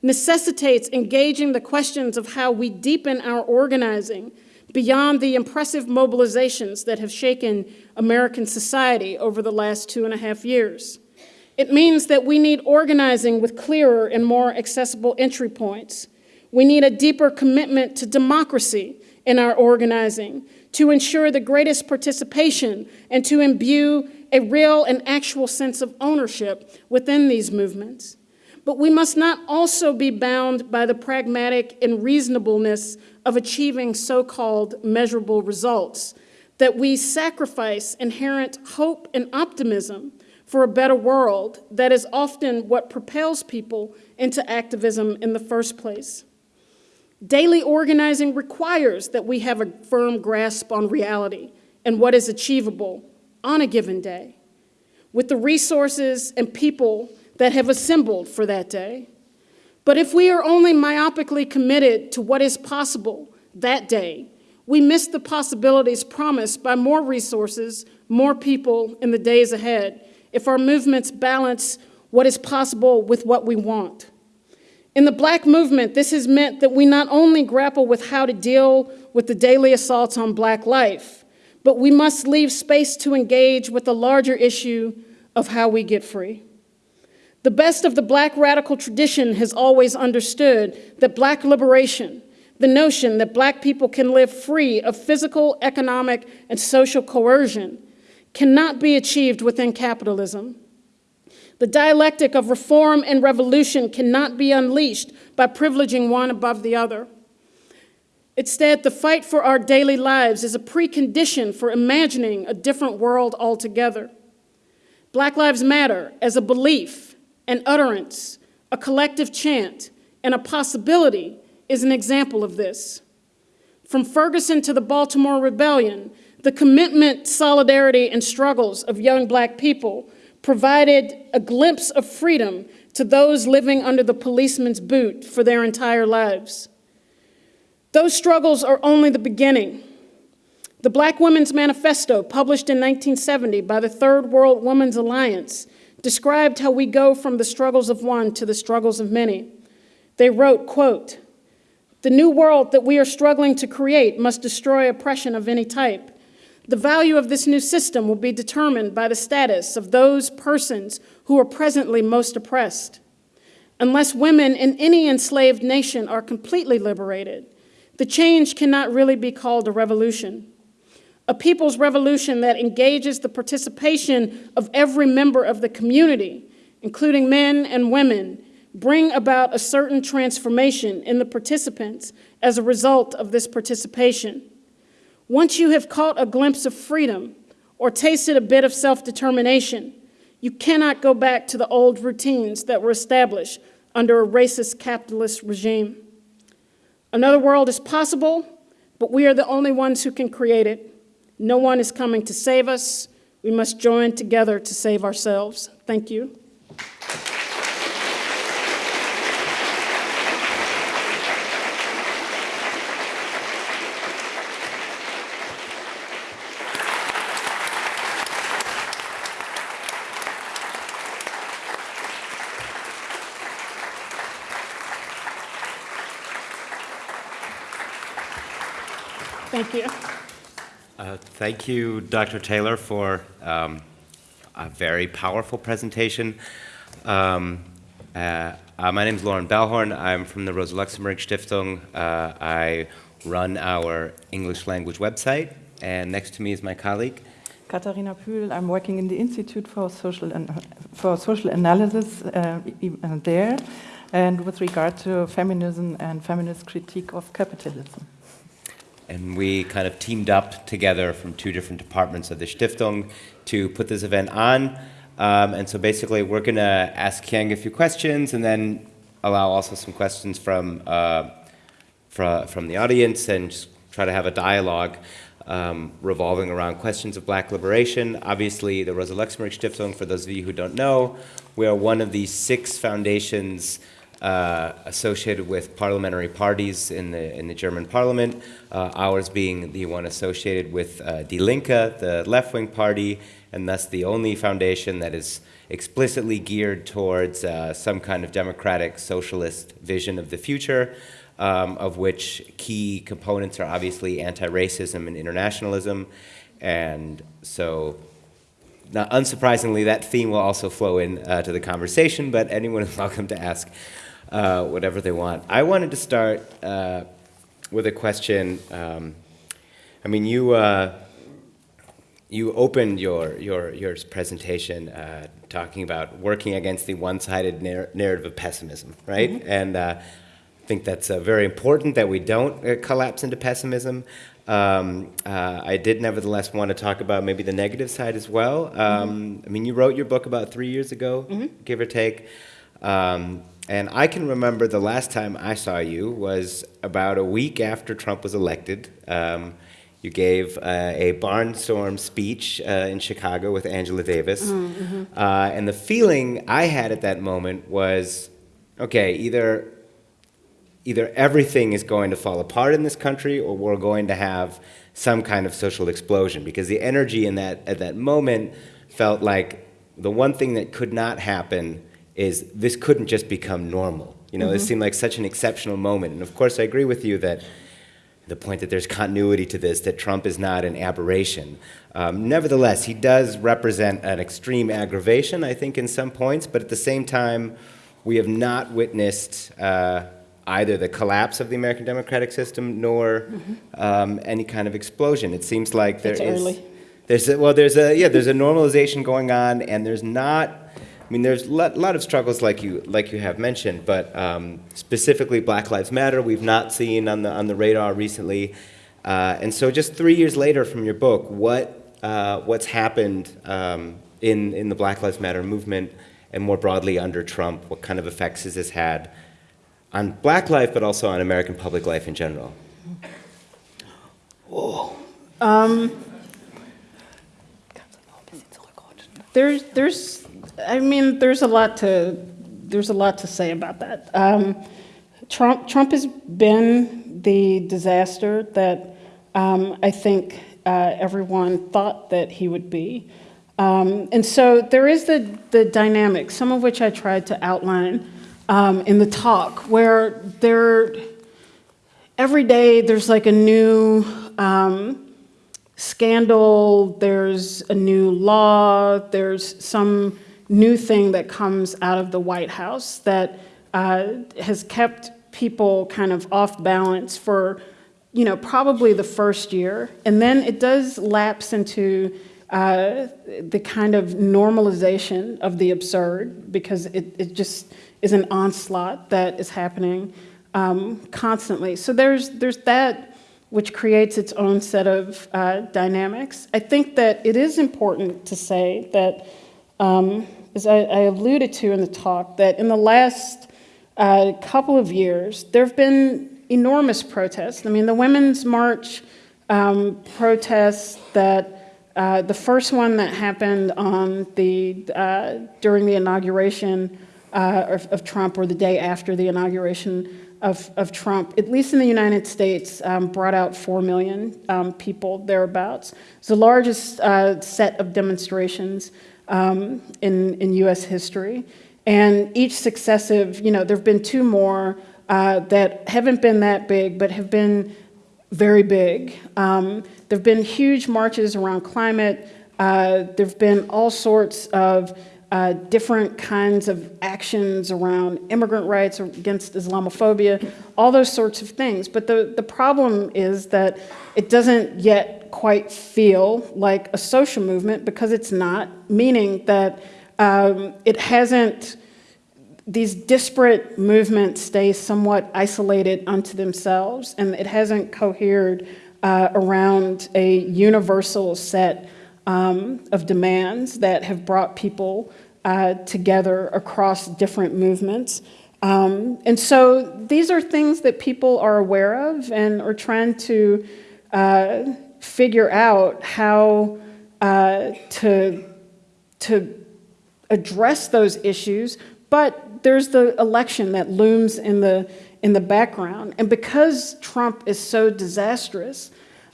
necessitates engaging the questions of how we deepen our organizing beyond the impressive mobilizations that have shaken American society over the last two and a half years. It means that we need organizing with clearer and more accessible entry points. We need a deeper commitment to democracy in our organizing, to ensure the greatest participation, and to imbue a real and actual sense of ownership within these movements. But we must not also be bound by the pragmatic and reasonableness of achieving so-called measurable results, that we sacrifice inherent hope and optimism for a better world that is often what propels people into activism in the first place. Daily organizing requires that we have a firm grasp on reality and what is achievable on a given day, with the resources and people that have assembled for that day. But if we are only myopically committed to what is possible that day, we miss the possibilities promised by more resources, more people in the days ahead, if our movements balance what is possible with what we want. In the black movement, this has meant that we not only grapple with how to deal with the daily assaults on black life, but we must leave space to engage with the larger issue of how we get free. The best of the black radical tradition has always understood that black liberation, the notion that black people can live free of physical, economic, and social coercion, cannot be achieved within capitalism. The dialectic of reform and revolution cannot be unleashed by privileging one above the other. Instead, the fight for our daily lives is a precondition for imagining a different world altogether. Black Lives Matter as a belief, an utterance, a collective chant, and a possibility is an example of this. From Ferguson to the Baltimore Rebellion, the commitment, solidarity, and struggles of young black people provided a glimpse of freedom to those living under the policeman's boot for their entire lives. Those struggles are only the beginning. The Black Women's Manifesto, published in 1970 by the Third World Women's Alliance, described how we go from the struggles of one to the struggles of many. They wrote, quote, the new world that we are struggling to create must destroy oppression of any type. The value of this new system will be determined by the status of those persons who are presently most oppressed. Unless women in any enslaved nation are completely liberated, the change cannot really be called a revolution. A people's revolution that engages the participation of every member of the community, including men and women, bring about a certain transformation in the participants as a result of this participation. Once you have caught a glimpse of freedom or tasted a bit of self-determination, you cannot go back to the old routines that were established under a racist capitalist regime. Another world is possible, but we are the only ones who can create it. No one is coming to save us. We must join together to save ourselves. Thank you. Thank you. Uh, thank you, Dr. Taylor, for um, a very powerful presentation. Um, uh, uh, my name is Loren Balhorn. I'm from the Rosa Luxemburg Stiftung. Uh, I run our English language website, and next to me is my colleague. Katharina Pühl, I'm working in the Institute for Social, An for Social Analysis uh, there, and with regard to feminism and feminist critique of capitalism and we kind of teamed up together from two different departments of the Stiftung to put this event on. Um, and so basically we're going to ask Keeanga a few questions and then allow also some questions from, uh, fra from the audience and just try to have a dialogue um, revolving around questions of black liberation. Obviously, the Rosa Luxemburg Stiftung, for those of you who don't know, we are one of the six foundations uh, associated with parliamentary parties in the, in the German parliament, uh, ours being the one associated with uh, Die Linke, the left-wing party, and thus the only foundation that is explicitly geared towards some kind of democratic socialist vision of the future, um, of which key components are obviously anti-racism and internationalism. And so not unsurprisingly, that theme will also flow in uh, to the conversation, but anyone is welcome to ask uh, whatever they want. I wanted to start uh, with a question. Um, I mean, you uh, you opened your your your presentation uh, talking about working against the one-sided narr narrative of pessimism, right? Mm-hmm. And uh, I think that's uh, very important that we don't uh, collapse into pessimism. Um, uh, I did nevertheless want to talk about maybe the negative side as well. Um, I mean, you wrote your book about three years ago, give or take. Um, and I can remember the last time I saw you was about a week after Trump was elected. Um, you gave uh, a barnstorm speech uh, in Chicago with Angela Davis. Uh, and the feeling I had at that moment was okay, either either everything is going to fall apart in this country or we're going to have some kind of social explosion because the energy in that at that moment felt like the one thing that could not happen is this couldn't just become normal you know this seemed like such an exceptional moment and of course i agree with you that the point that there's continuity to this, that Trump is not an aberration. Um, nevertheless, he does represent an extreme aggravation, I think, in some points, but at the same time, we have not witnessed uh, either the collapse of the American democratic system nor um, any kind of explosion. It seems like there is. It's early. There's a, well, there's a yeah, there's a normalization going on, and there's not. I mean, there's a lot, lot of struggles like you like you have mentioned, but um, specifically Black Lives Matter, we've not seen on the on the radar recently. Uh, and so, just three years later from your book, what uh, what's happened um, in in the Black Lives Matter movement, and more broadly under Trump? What kind of effects has this had on Black life, but also on American public life in general? Oh, There's, there's, I mean, there's a lot to, there's a lot to say about that. Um, Trump, Trump has been the disaster that um, I think uh, everyone thought that he would be. Um, and so there is the, the dynamic, some of which I tried to outline um, in the talk, where there, every day there's like a new um, scandal, there's a new law, there's some new thing that comes out of the White House that uh, has kept people kind of off balance for, you know, probably the first year. And then it does lapse into uh, the kind of normalization of the absurd because it, it just is an onslaught that is happening um, constantly. So there's, there's that which creates its own set of uh, dynamics. I think that it is important to say that, um, as I, I, alluded to in the talk, that in the last uh, couple of years, there have been enormous protests. I mean, the Women's March um, protests that uh, the first one that happened on the, uh, during the inauguration uh, of, of Trump or the day after the inauguration of, of Trump, at least in the United States, um, brought out 4 million um, people thereabouts. It's the largest uh, set of demonstrations um, in, in US history. And each successive, you know, there have been two more uh, that haven't been that big, but have been very big. Um, there have been huge marches around climate. Uh, there have been all sorts of uh, different kinds of actions around immigrant rights against Islamophobia, all those sorts of things. But the, the problem is that it doesn't yet quite feel like a social movement because it's not, meaning that um, it hasn't, these disparate movements stay somewhat isolated unto themselves and it hasn't cohered uh, around a universal set um, of demands that have brought people uh, together across different movements. Um, and so these are things that people are aware of and are trying to uh, figure out how uh, to, to address those issues. But there's the election that looms in the, in the background. And because Trump is so disastrous,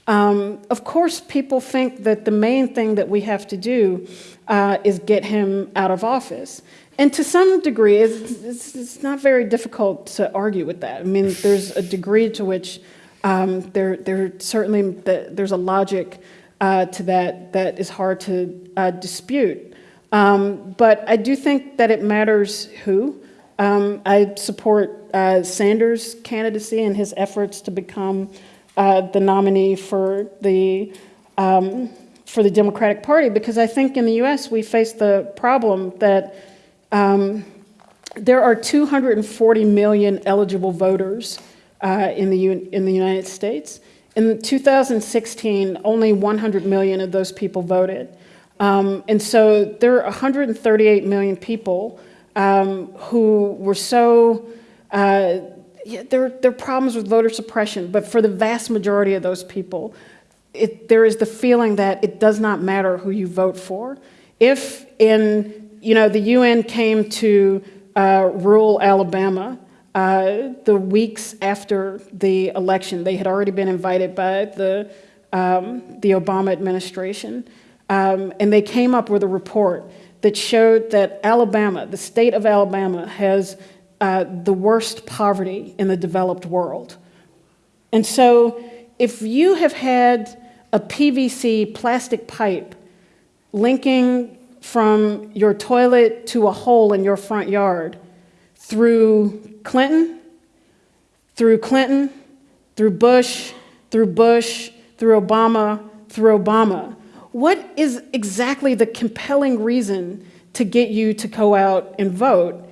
um, of course, people think that the main thing that we have to do uh, is get him out of office. And to some degree, it's, it's, it's, not very difficult to argue with that. I mean, there's a degree to which um, there, there certainly there's a logic uh, to that that is hard to uh, dispute. Um, but I do think that it matters who Um, I support uh, Sanders' candidacy and his efforts to become uh, the nominee for the um, for the Democratic Party because I think in the U.S. we face the problem that um, there are 240 million eligible voters uh, in the in the United States. In 2016, only 100 million of those people voted. Um, and so there are 138 million people um, who were so, uh, yeah, there, there are problems with voter suppression, but for the vast majority of those people, it, there is the feeling that it does not matter who you vote for. If in, you know, the UN came to uh, rural Alabama uh, the weeks after the election, they had already been invited by the, um, the Obama administration, um, and they came up with a report that showed that Alabama, the state of Alabama, has uh, the worst poverty in the developed world. And so, if you have had a PVC plastic pipe linking from your toilet to a hole in your front yard through Clinton, through Clinton, through Bush, through Bush, through Obama, through Obama, what is exactly the compelling reason to get you to go out and vote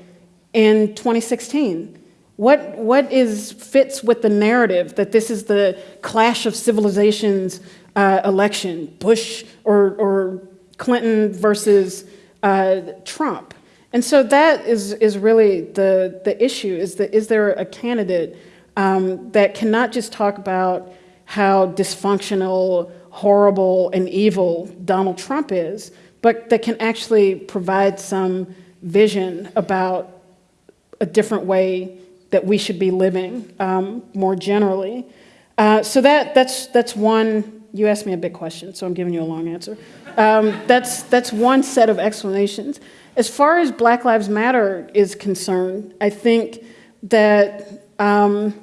in 2016? What, what is, fits with the narrative that this is the clash of civilizations uh, election, Bush or, or Clinton versus uh, Trump? And so that is, is really the, the issue, is, that, is there a candidate um, that cannot just talk about how dysfunctional horrible and evil Donald Trump is, but that can actually provide some vision about a different way that we should be living um, more generally. Uh, so that, that's, that's one, you asked me a big question, so I'm giving you a long answer. Um, that's, that's one set of explanations. As far as Black Lives Matter is concerned, I think that um,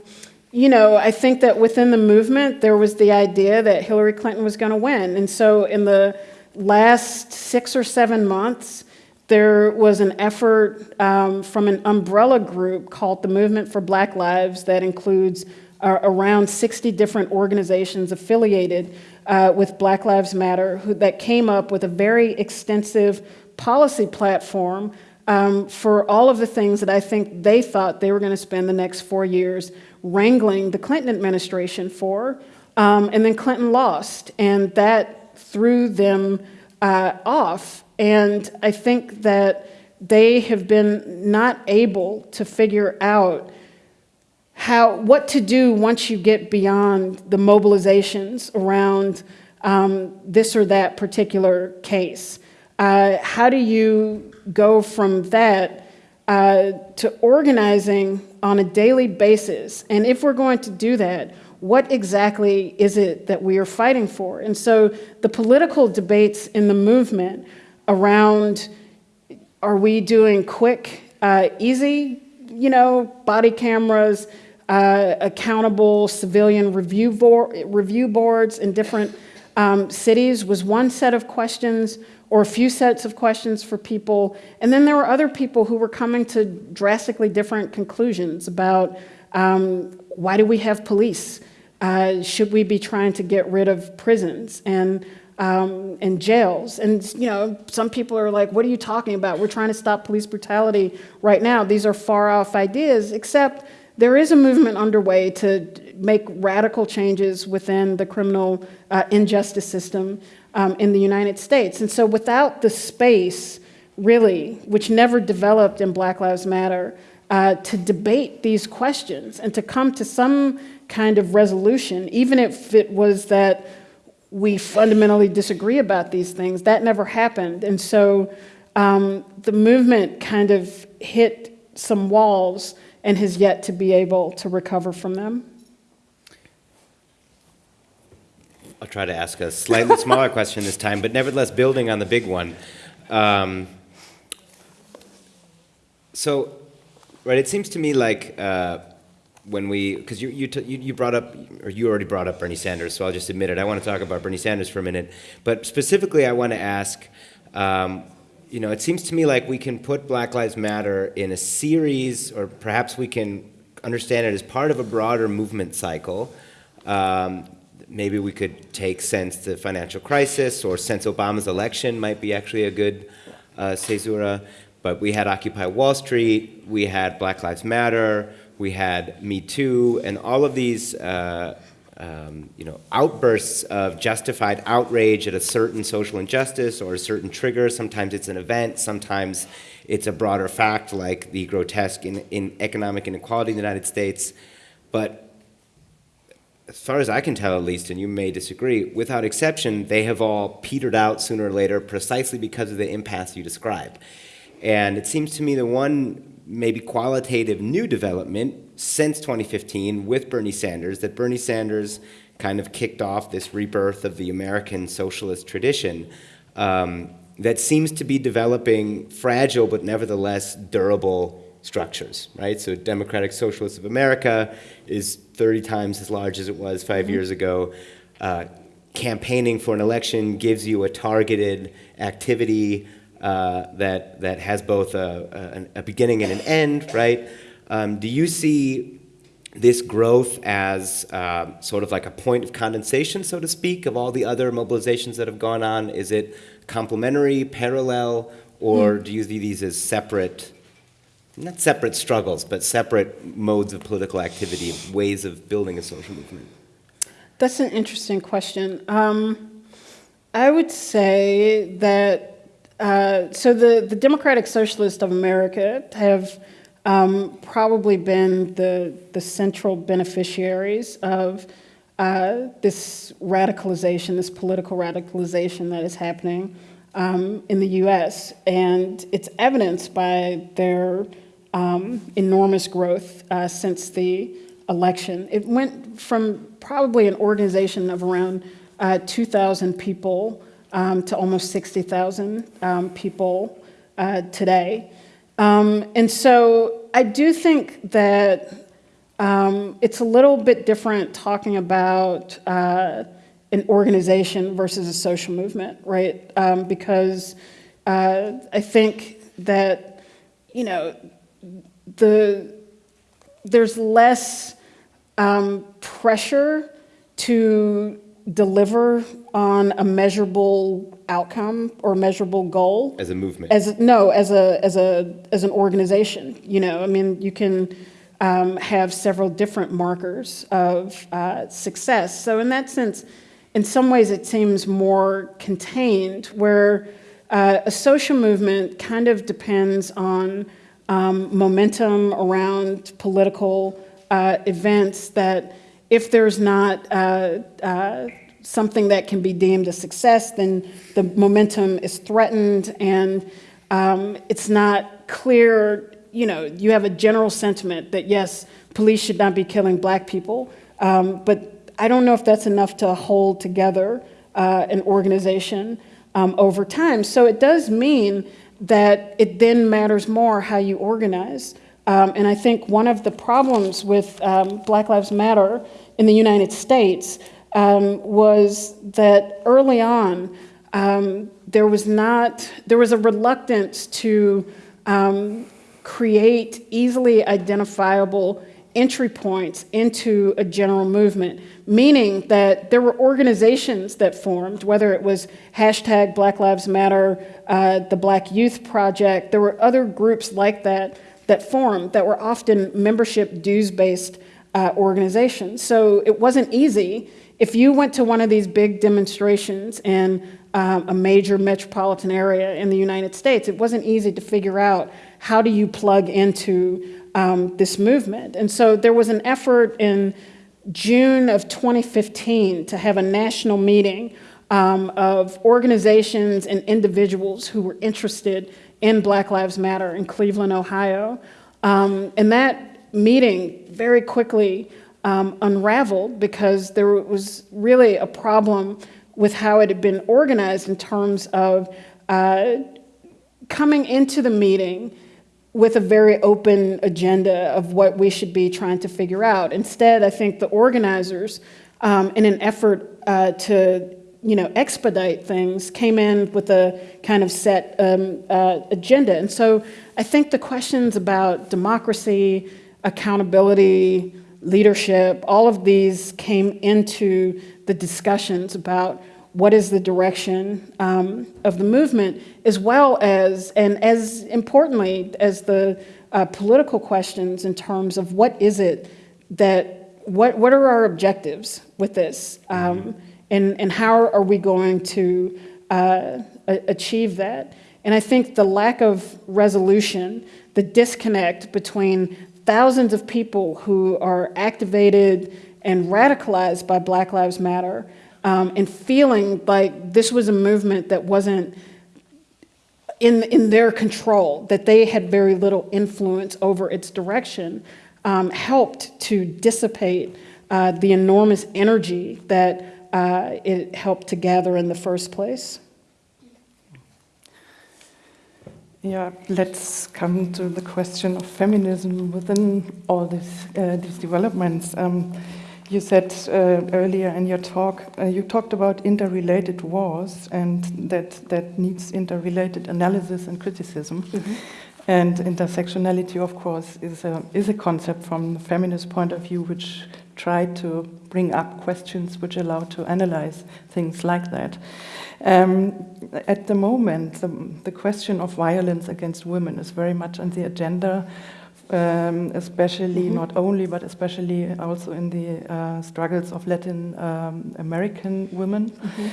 you know, I think that within the movement, there was the idea that Hillary Clinton was going to win. And so in the last six or seven months, there was an effort um, from an umbrella group called the Movement for Black Lives that includes uh, around 60 different organizations affiliated uh, with Black Lives Matter who, that came up with a very extensive policy platform um, for all of the things that I think they thought they were going to spend the next four years wrangling the Clinton administration for. Um, and then Clinton lost, and that threw them uh, off. And I think that they have been not able to figure out how what to do once you get beyond the mobilizations around um, this or that particular case. Uh, how do you go from that uh, to organizing on a daily basis. And if we're going to do that, what exactly is it that we are fighting for? And so the political debates in the movement around are we doing quick, uh, easy, you know, body cameras, uh, accountable civilian review, review boards and different um, cities was one set of questions or a few sets of questions for people. And then there were other people who were coming to drastically different conclusions about um, why do we have police? Uh, should we be trying to get rid of prisons and, um, and jails? And you know, some people are like, what are you talking about? We're trying to stop police brutality right now. These are far off ideas, except there is a movement underway to make radical changes within the criminal uh, injustice system um, in the United States. And so without the space, really, which never developed in Black Lives Matter, uh, to debate these questions and to come to some kind of resolution, even if it was that we fundamentally disagree about these things, that never happened. And so um, the movement kind of hit some walls and has yet to be able to recover from them. I'll try to ask a slightly smaller question this time, but nevertheless building on the big one. Um, so, right, it seems to me like uh, when we, because you, you, you brought up, or you already brought up Bernie Sanders, so I'll just admit it. I want to talk about Bernie Sanders for a minute. But specifically, I want to ask, um, you know, it seems to me like we can put Black Lives Matter in a series, or perhaps we can understand it as part of a broader movement cycle. Um, maybe we could take since the financial crisis or since Obama's election might be actually a good uh, caesura. But we had Occupy Wall Street, we had Black Lives Matter, we had Me Too, and all of these uh, um, you know, outbursts of justified outrage at a certain social injustice or a certain trigger. Sometimes it's an event, sometimes it's a broader fact like the grotesque in, in economic inequality in the United States. But as far as I can tell at least, and you may disagree, without exception, they have all petered out sooner or later precisely because of the impasse you describe. And it seems to me the one maybe qualitative new development since 2015 with Bernie Sanders, that Bernie Sanders kind of kicked off this rebirth of the American socialist tradition um, that seems to be developing fragile but nevertheless durable structures, right? So Democratic Socialists of America is 30 times as large as it was 5 mm -hmm. years ago. Uh, campaigning for an election gives you a targeted activity uh, that, that has both a, a, a, beginning and an end, right? Um, do you see this growth as uh, sort of like a point of condensation, so to speak, of all the other mobilizations that have gone on? Is it complementary, parallel, or mm. do you see these as separate, not separate struggles, but separate modes of political activity, ways of building a social movement? That's an interesting question. Um, I would say that uh, so the, the Democratic Socialists of America have um, probably been the, the central beneficiaries of uh, this radicalization, this political radicalization that is happening um, in the US. And it's evidenced by their um, enormous growth uh, since the election. It went from probably an organization of around uh, 2,000 people um, to almost 60,000 um, people uh, today. Um, and so I do think that um, it's a little bit different talking about uh, an organization versus a social movement, right? Um, because uh, I think that, you know, the, there's less um, pressure to deliver on a measurable outcome or measurable goal. As a movement. As no as a as a as an organization you know i mean you can um, have several different markers of uh, success. So in that sense in some ways it seems more contained where uh, a social movement kind of depends on um, momentum around political uh, events that if there's not uh, uh, something that can be deemed a success, then the momentum is threatened and um, it's not clear, you know, you have a general sentiment that yes, police should not be killing black people, um, but I don't know if that's enough to hold together uh, an organization um, over time. So it does mean that it then matters more how you organize. Um, and I think one of the problems with um, Black Lives Matter in the United States um, was that early on, um, there was not, there was a reluctance to um, create easily identifiable entry points into a general movement, meaning that there were organizations that formed, whether it was hashtag Black Lives Matter, uh, the Black Youth Project, there were other groups like that that formed that were often membership dues-based uh, organizations. So it wasn't easy if you went to one of these big demonstrations in um, a major metropolitan area in the United States, it wasn't easy to figure out how do you plug into um, this movement. And so there was an effort in June of 2015 to have a national meeting um, of organizations and individuals who were interested in Black Lives Matter in Cleveland, Ohio. Um, and that meeting very quickly um, unraveled because there was really a problem with how it had been organized in terms of uh, coming into the meeting with a very open agenda of what we should be trying to figure out. Instead, I think the organizers, um, in an effort uh, to you know, expedite things, came in with a kind of set um, uh, agenda. And so I think the questions about democracy, accountability, leadership, all of these came into the discussions about what is the direction um, of the movement, as well as, and as importantly, as the uh, political questions in terms of what is it that, what, what are our objectives with this? Um, and, and how are we going to uh, achieve that? And I think the lack of resolution, the disconnect between thousands of people who are activated and radicalized by Black Lives Matter um, and feeling like this was a movement that wasn't in, in their control, that they had very little influence over its direction, um, helped to dissipate uh, the enormous energy that uh, it helped to gather in the first place. Yeah, let's come to the question of feminism within all these, uh, these developments. Um, you said uh, earlier in your talk, uh, you talked about interrelated wars and that that needs interrelated analysis and criticism. Mm -hmm. And intersectionality, of course, is a, is a concept from the feminist point of view which tried to bring up questions which allow to analyze things like that. Um, at the moment, the, the, question of violence against women is very much on the agenda, um, especially, mm -hmm. not only, but especially also in the uh, struggles of Latin um, American women. Mm -hmm.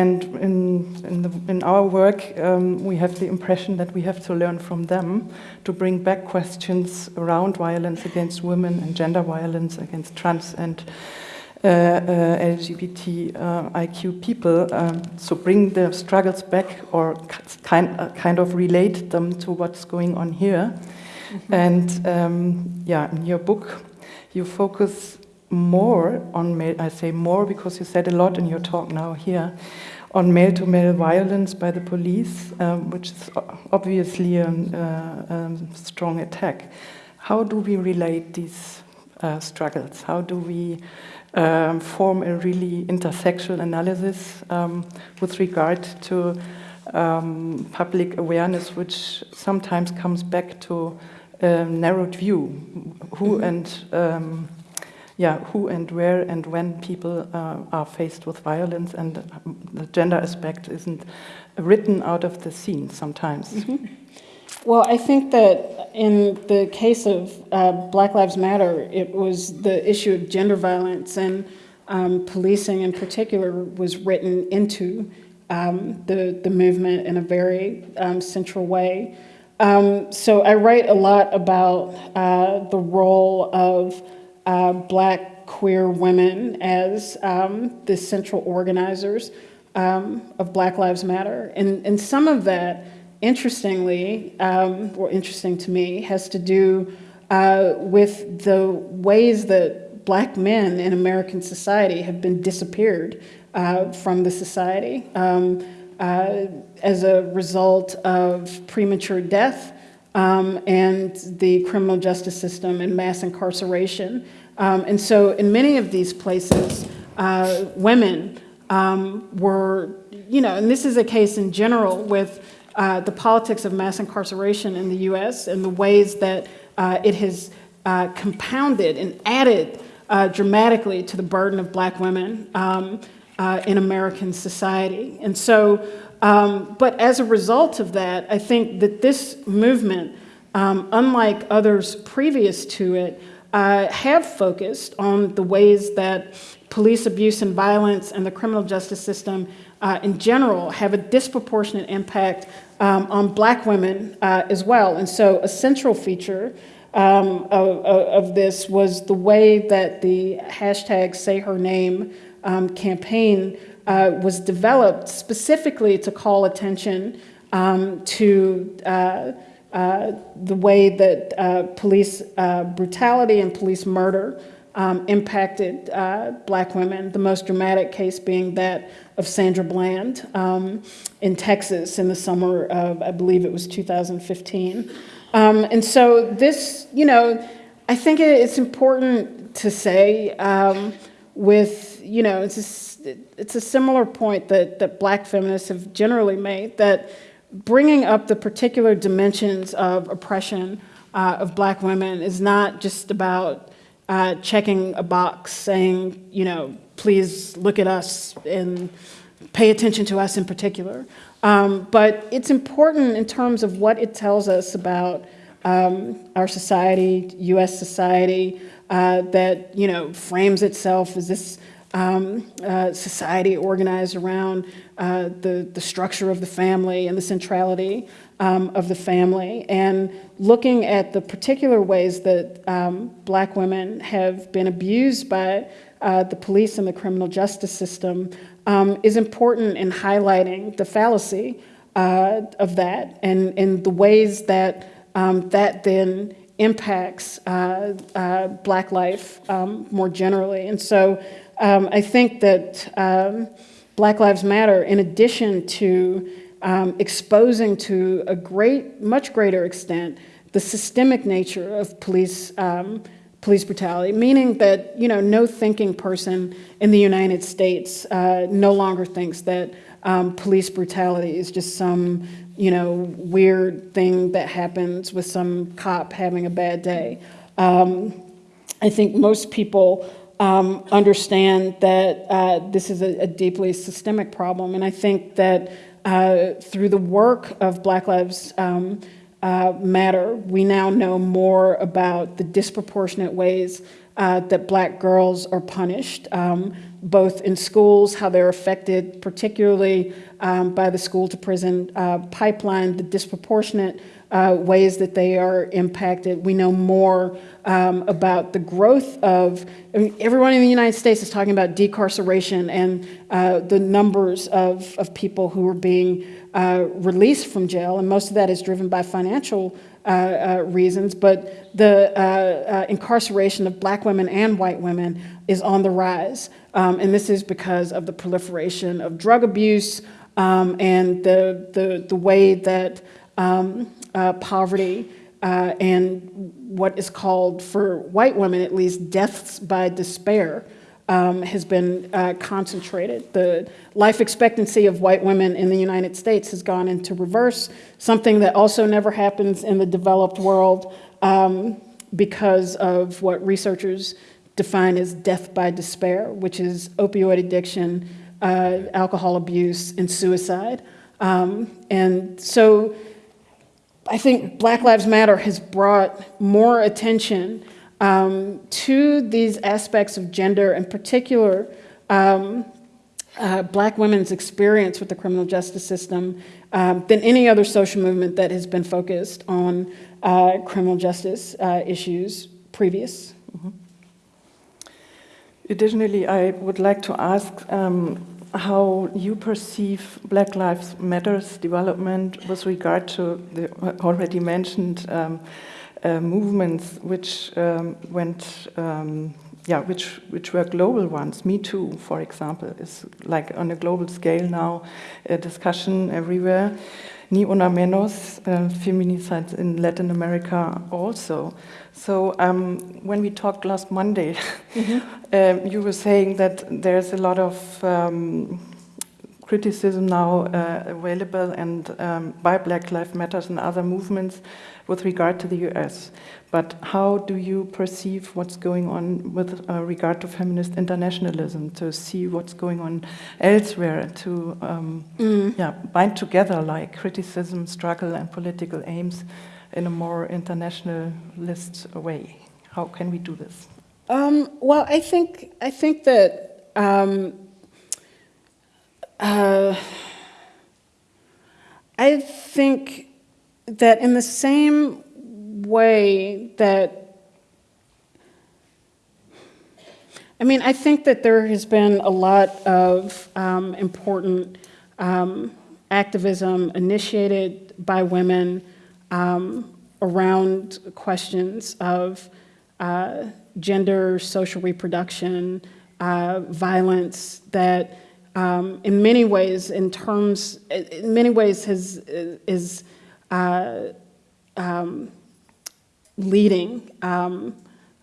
And in, in, the, in, our work, um, we have the impression that we have to learn from them to bring back questions around violence against women and gender violence against trans and uh, uh, LGBTIQ uh, people, um, so bring the struggles back or kind, kind of relate them to what's going on here. And um, yeah, in your book, you focus more on male, I say more because you said a lot in your talk now here, on male-to-male -male violence by the police, um, which is obviously a, a, a, strong attack. How do we relate these uh, struggles? How do we um, form a really intersectional analysis um, with regard to um, public awareness, which sometimes comes back to a narrowed view, who mm-hmm. and um, yeah, who and where and when people uh, are faced with violence, and the gender aspect isn't written out of the scene sometimes. Mm -hmm. Well, I think that in the case of uh, Black Lives Matter, it was the issue of gender violence and um, policing in particular was written into um, the, the movement in a very um, central way. Um, so I write a lot about uh, the role of uh, black queer women as um, the central organizers um, of Black Lives Matter. And, and some of that interestingly, um, or interesting to me, has to do uh, with the ways that black men in American society have been disappeared uh, from the society um, uh, as a result of premature death um, and the criminal justice system and mass incarceration. Um, and so in many of these places, uh, women um, were, you know, and this is a case in general with uh, the politics of mass incarceration in the US and the ways that uh, it has uh, compounded and added uh, dramatically to the burden of black women um, uh, in American society. And so, um, but as a result of that, I think that this movement, um, unlike others previous to it, have focused on the ways that police abuse and violence and the criminal justice system uh, in general have a disproportionate impact um, on black women uh, as well. And so a central feature um, of, of, this was the way that the hashtag Say Her Name um, campaign uh, was developed specifically to call attention um, to uh, uh, the way that uh, police uh, brutality and police murder um, impacted uh, black women, the most dramatic case being that of Sandra Bland um, in Texas in the summer of, I believe it was 2015. Um, and so this, you know, I think it's important to say um, with, you know, it's a, it's a similar point that, that black feminists have generally made, that bringing up the particular dimensions of oppression uh, of black women is not just about uh, checking a box saying, you know, please look at us and pay attention to us in particular. Um, but it's important in terms of what it tells us about um, our society, U.S. society, uh, that you know frames itself as this um, uh, society organized around uh, the the structure of the family and the centrality um, of the family, and looking at the particular ways that um, Black women have been abused by uh, the police and the criminal justice system um, is important in highlighting the fallacy uh, of that and, and the ways that um, that then impacts uh, uh, Black life um, more generally. And so um, I think that um, Black Lives Matter, in addition to um, exposing to a great, much greater extent, the systemic nature of police um, police brutality, meaning that you know no thinking person in the United States uh, no longer thinks that um, police brutality is just some you know weird thing that happens with some cop having a bad day. Um, I think most people um, understand that uh, this is a, a deeply systemic problem, and I think that uh, through the work of Black Lives um, uh, matter. We now know more about the disproportionate ways uh, that black girls are punished, um, both in schools, how they're affected, particularly um, by the school to prison uh, pipeline, the disproportionate uh, ways that they are impacted. We know more um, about the growth of, I mean, everyone in the United States is talking about decarceration and uh, the numbers of, of people who are being uh, released from jail, and most of that is driven by financial reasons, but the uh, uh, incarceration of black women and white women is on the rise. Um, and this is because of the proliferation of drug abuse um, and the, the, the way that um, uh, poverty uh, and what is called, for white women at least, deaths by despair um, has been uh, concentrated. The life expectancy of white women in the United States has gone into reverse, something that also never happens in the developed world um, because of what researchers define as death by despair, which is opioid addiction, uh, alcohol abuse, and suicide. Um, and so I think Black Lives Matter has brought more attention um, to these aspects of gender, in particular, um, uh, black women's experience with the criminal justice system um, than any other social movement that has been focused on uh, criminal justice uh, issues previous. Additionally, I would like to ask um, how you perceive Black Lives Matter's development with regard to the already mentioned um, uh, movements which um, went, um, yeah, which which were global ones. Me Too, for example, is like on a global scale now, a discussion everywhere. Ni una menos, uh, feminicides in Latin America also. So um, when we talked last Monday, um, you were saying that there's a lot of um, criticism now uh, available and um, by Black Lives Matters and other movements with regard to the US. But how do you perceive what's going on with uh, regard to feminist internationalism, to see what's going on elsewhere, to um, yeah, bind together like criticism, struggle, and political aims in a more internationalist way? How can we do this? Um, well, I think I think that um, uh, I think that in the same way that I mean, I think that there has been a lot of um, important um, activism initiated by women um, around questions of uh, gender, social reproduction, uh, violence that um, in many ways, in terms, in many ways has, is uh, um, leading um,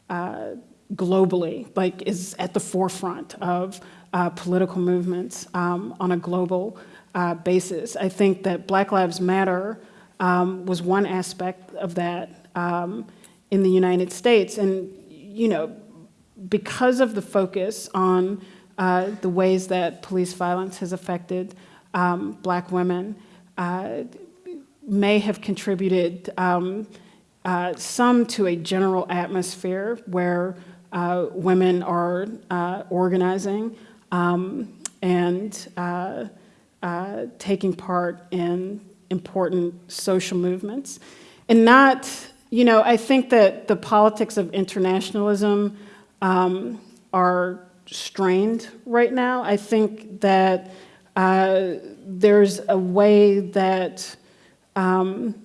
uh, globally, like is at the forefront of uh, political movements um, on a global uh, basis. I think that Black Lives Matter um, was one aspect of that um, in the United States. And, you know, because of the focus on uh, the ways that police violence has affected um, black women, uh, may have contributed um, uh, some to a general atmosphere where uh, women are uh, organizing um, and uh, taking part in important social movements. And not, you know, I think that the politics of internationalism um, are strained right now. I think that uh, there's a way that um,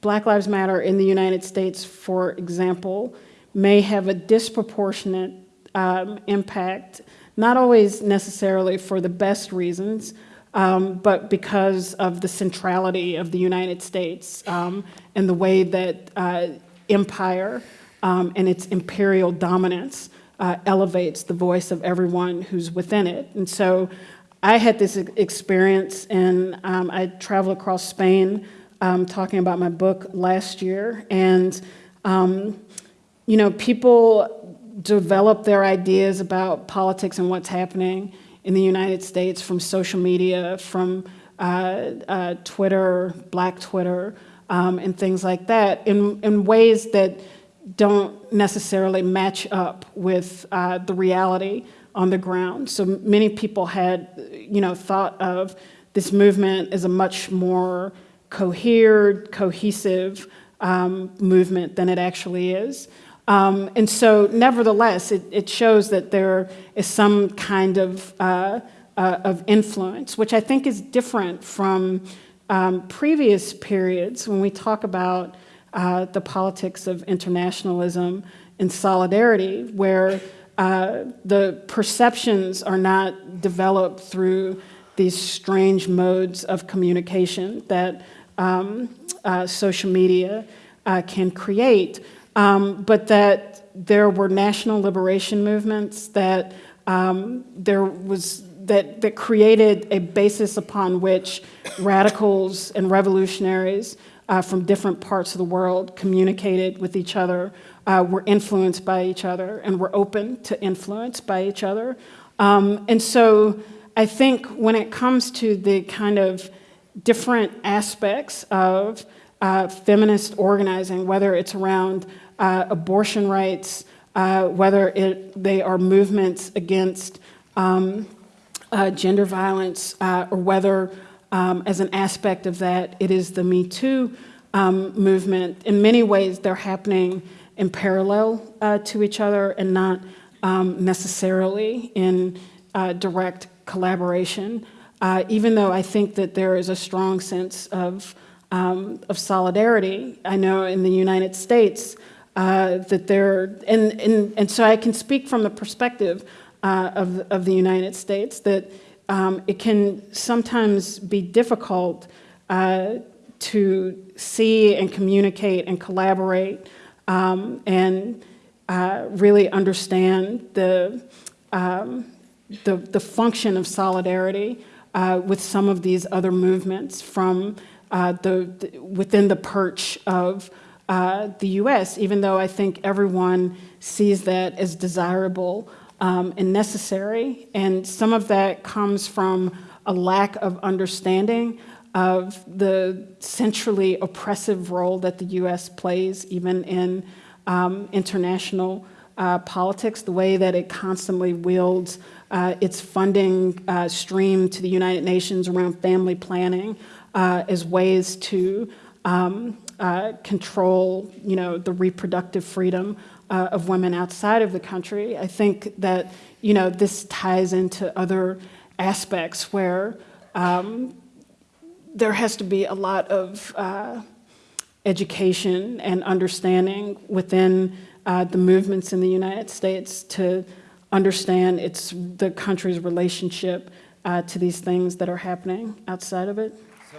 Black Lives Matter in the United States, for example, may have a disproportionate um, impact, not always necessarily for the best reasons, um, but because of the centrality of the United States um, and the way that uh, empire um, and its imperial dominance uh, elevates the voice of everyone who's within it. And so I had this experience and um, I traveled across Spain um, talking about my book last year. And, um, you know, people develop their ideas about politics and what's happening in the United States from social media, from uh, uh, Twitter, Black Twitter, um, and things like that in, in ways that don't necessarily match up with uh, the reality on the ground. So many people had, you know, thought of this movement as a much more cohered, cohesive um, movement than it actually is. Um, and so nevertheless, it, it, shows that there is some kind of, uh, uh, of influence, which I think is different from um, previous periods when we talk about uh, the politics of internationalism and solidarity, where uh, the perceptions are not developed through these strange modes of communication that um, uh, social media uh, can create. Um, but that there were national liberation movements, that um, there was that, that created a basis upon which radicals and revolutionaries uh, from different parts of the world communicated with each other, uh, were influenced by each other, and were open to influence by each other. Um, and so I think when it comes to the kind of different aspects of uh, feminist organizing, whether it's around uh, abortion rights, uh, whether it, they are movements against um, uh, gender violence, uh, or whether um, as an aspect of that, it is the Me Too um, movement. In many ways, they're happening in parallel uh, to each other and not um, necessarily in uh, direct collaboration, even though I think that there is a strong sense of, um, of solidarity. I know in the United States, uh, that they're, and, and, and so I can speak from the perspective uh, of, of the United States that um, it can sometimes be difficult uh, to see and communicate and collaborate um, and uh, really understand the, um, the, the, function of solidarity uh, with some of these other movements from uh, the, the, within the perch of uh, the US, even though I think everyone sees that as desirable um, and necessary. And some of that comes from a lack of understanding of the centrally oppressive role that the US plays even in um, international uh, politics, the way that it constantly wields uh, its funding uh, stream to the United Nations around family planning uh, as ways to um, uh, control, you know, the reproductive freedom uh, of women outside of the country. I think that, you know, this ties into other aspects where um, there has to be a lot of uh, education and understanding within uh, the movements in the United States to understand its the country's relationship uh, to these things that are happening outside of it. So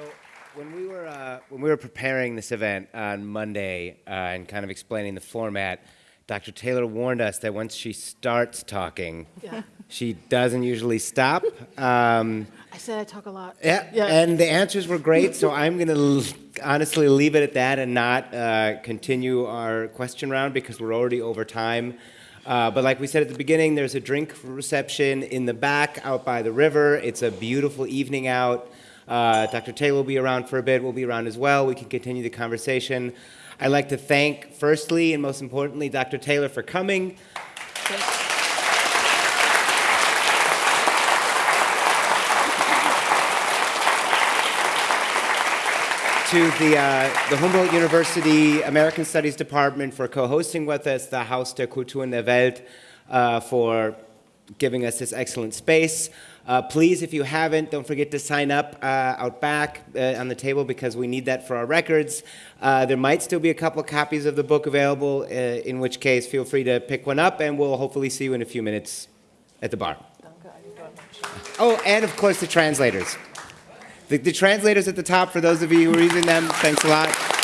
When we were uh, when we were preparing this event on Monday uh, and kind of explaining the format, Dr. Taylor warned us that once she starts talking, she doesn't usually stop. Um, I said I talk a lot. yeah, Yeah. and the answers were great, so I'm going to honestly leave it at that and not uh, continue our question round because we're already over time. Uh, but like we said at the beginning, there's a drink reception in the back out by the river. It's a beautiful evening out. Uh, Dr. Taylor will be around for a bit. We'll be around as well. We can continue the conversation. I'd like to thank, firstly and most importantly, Dr. Taylor for coming. to the, uh, the Humboldt University American Studies Department for co-hosting with us, the Haus der Kultur Kulturen der Welt uh, for giving us this excellent space. Uh, please, if you haven't, don't forget to sign up uh, out back uh, on the table because we need that for our records. Uh, there might still be a couple copies of the book available, in which case feel free to pick one up and we'll hopefully see you in a few minutes at the bar. Oh, and of course the translators. The, the translators at the top, for those of you who are using them, thanks a lot.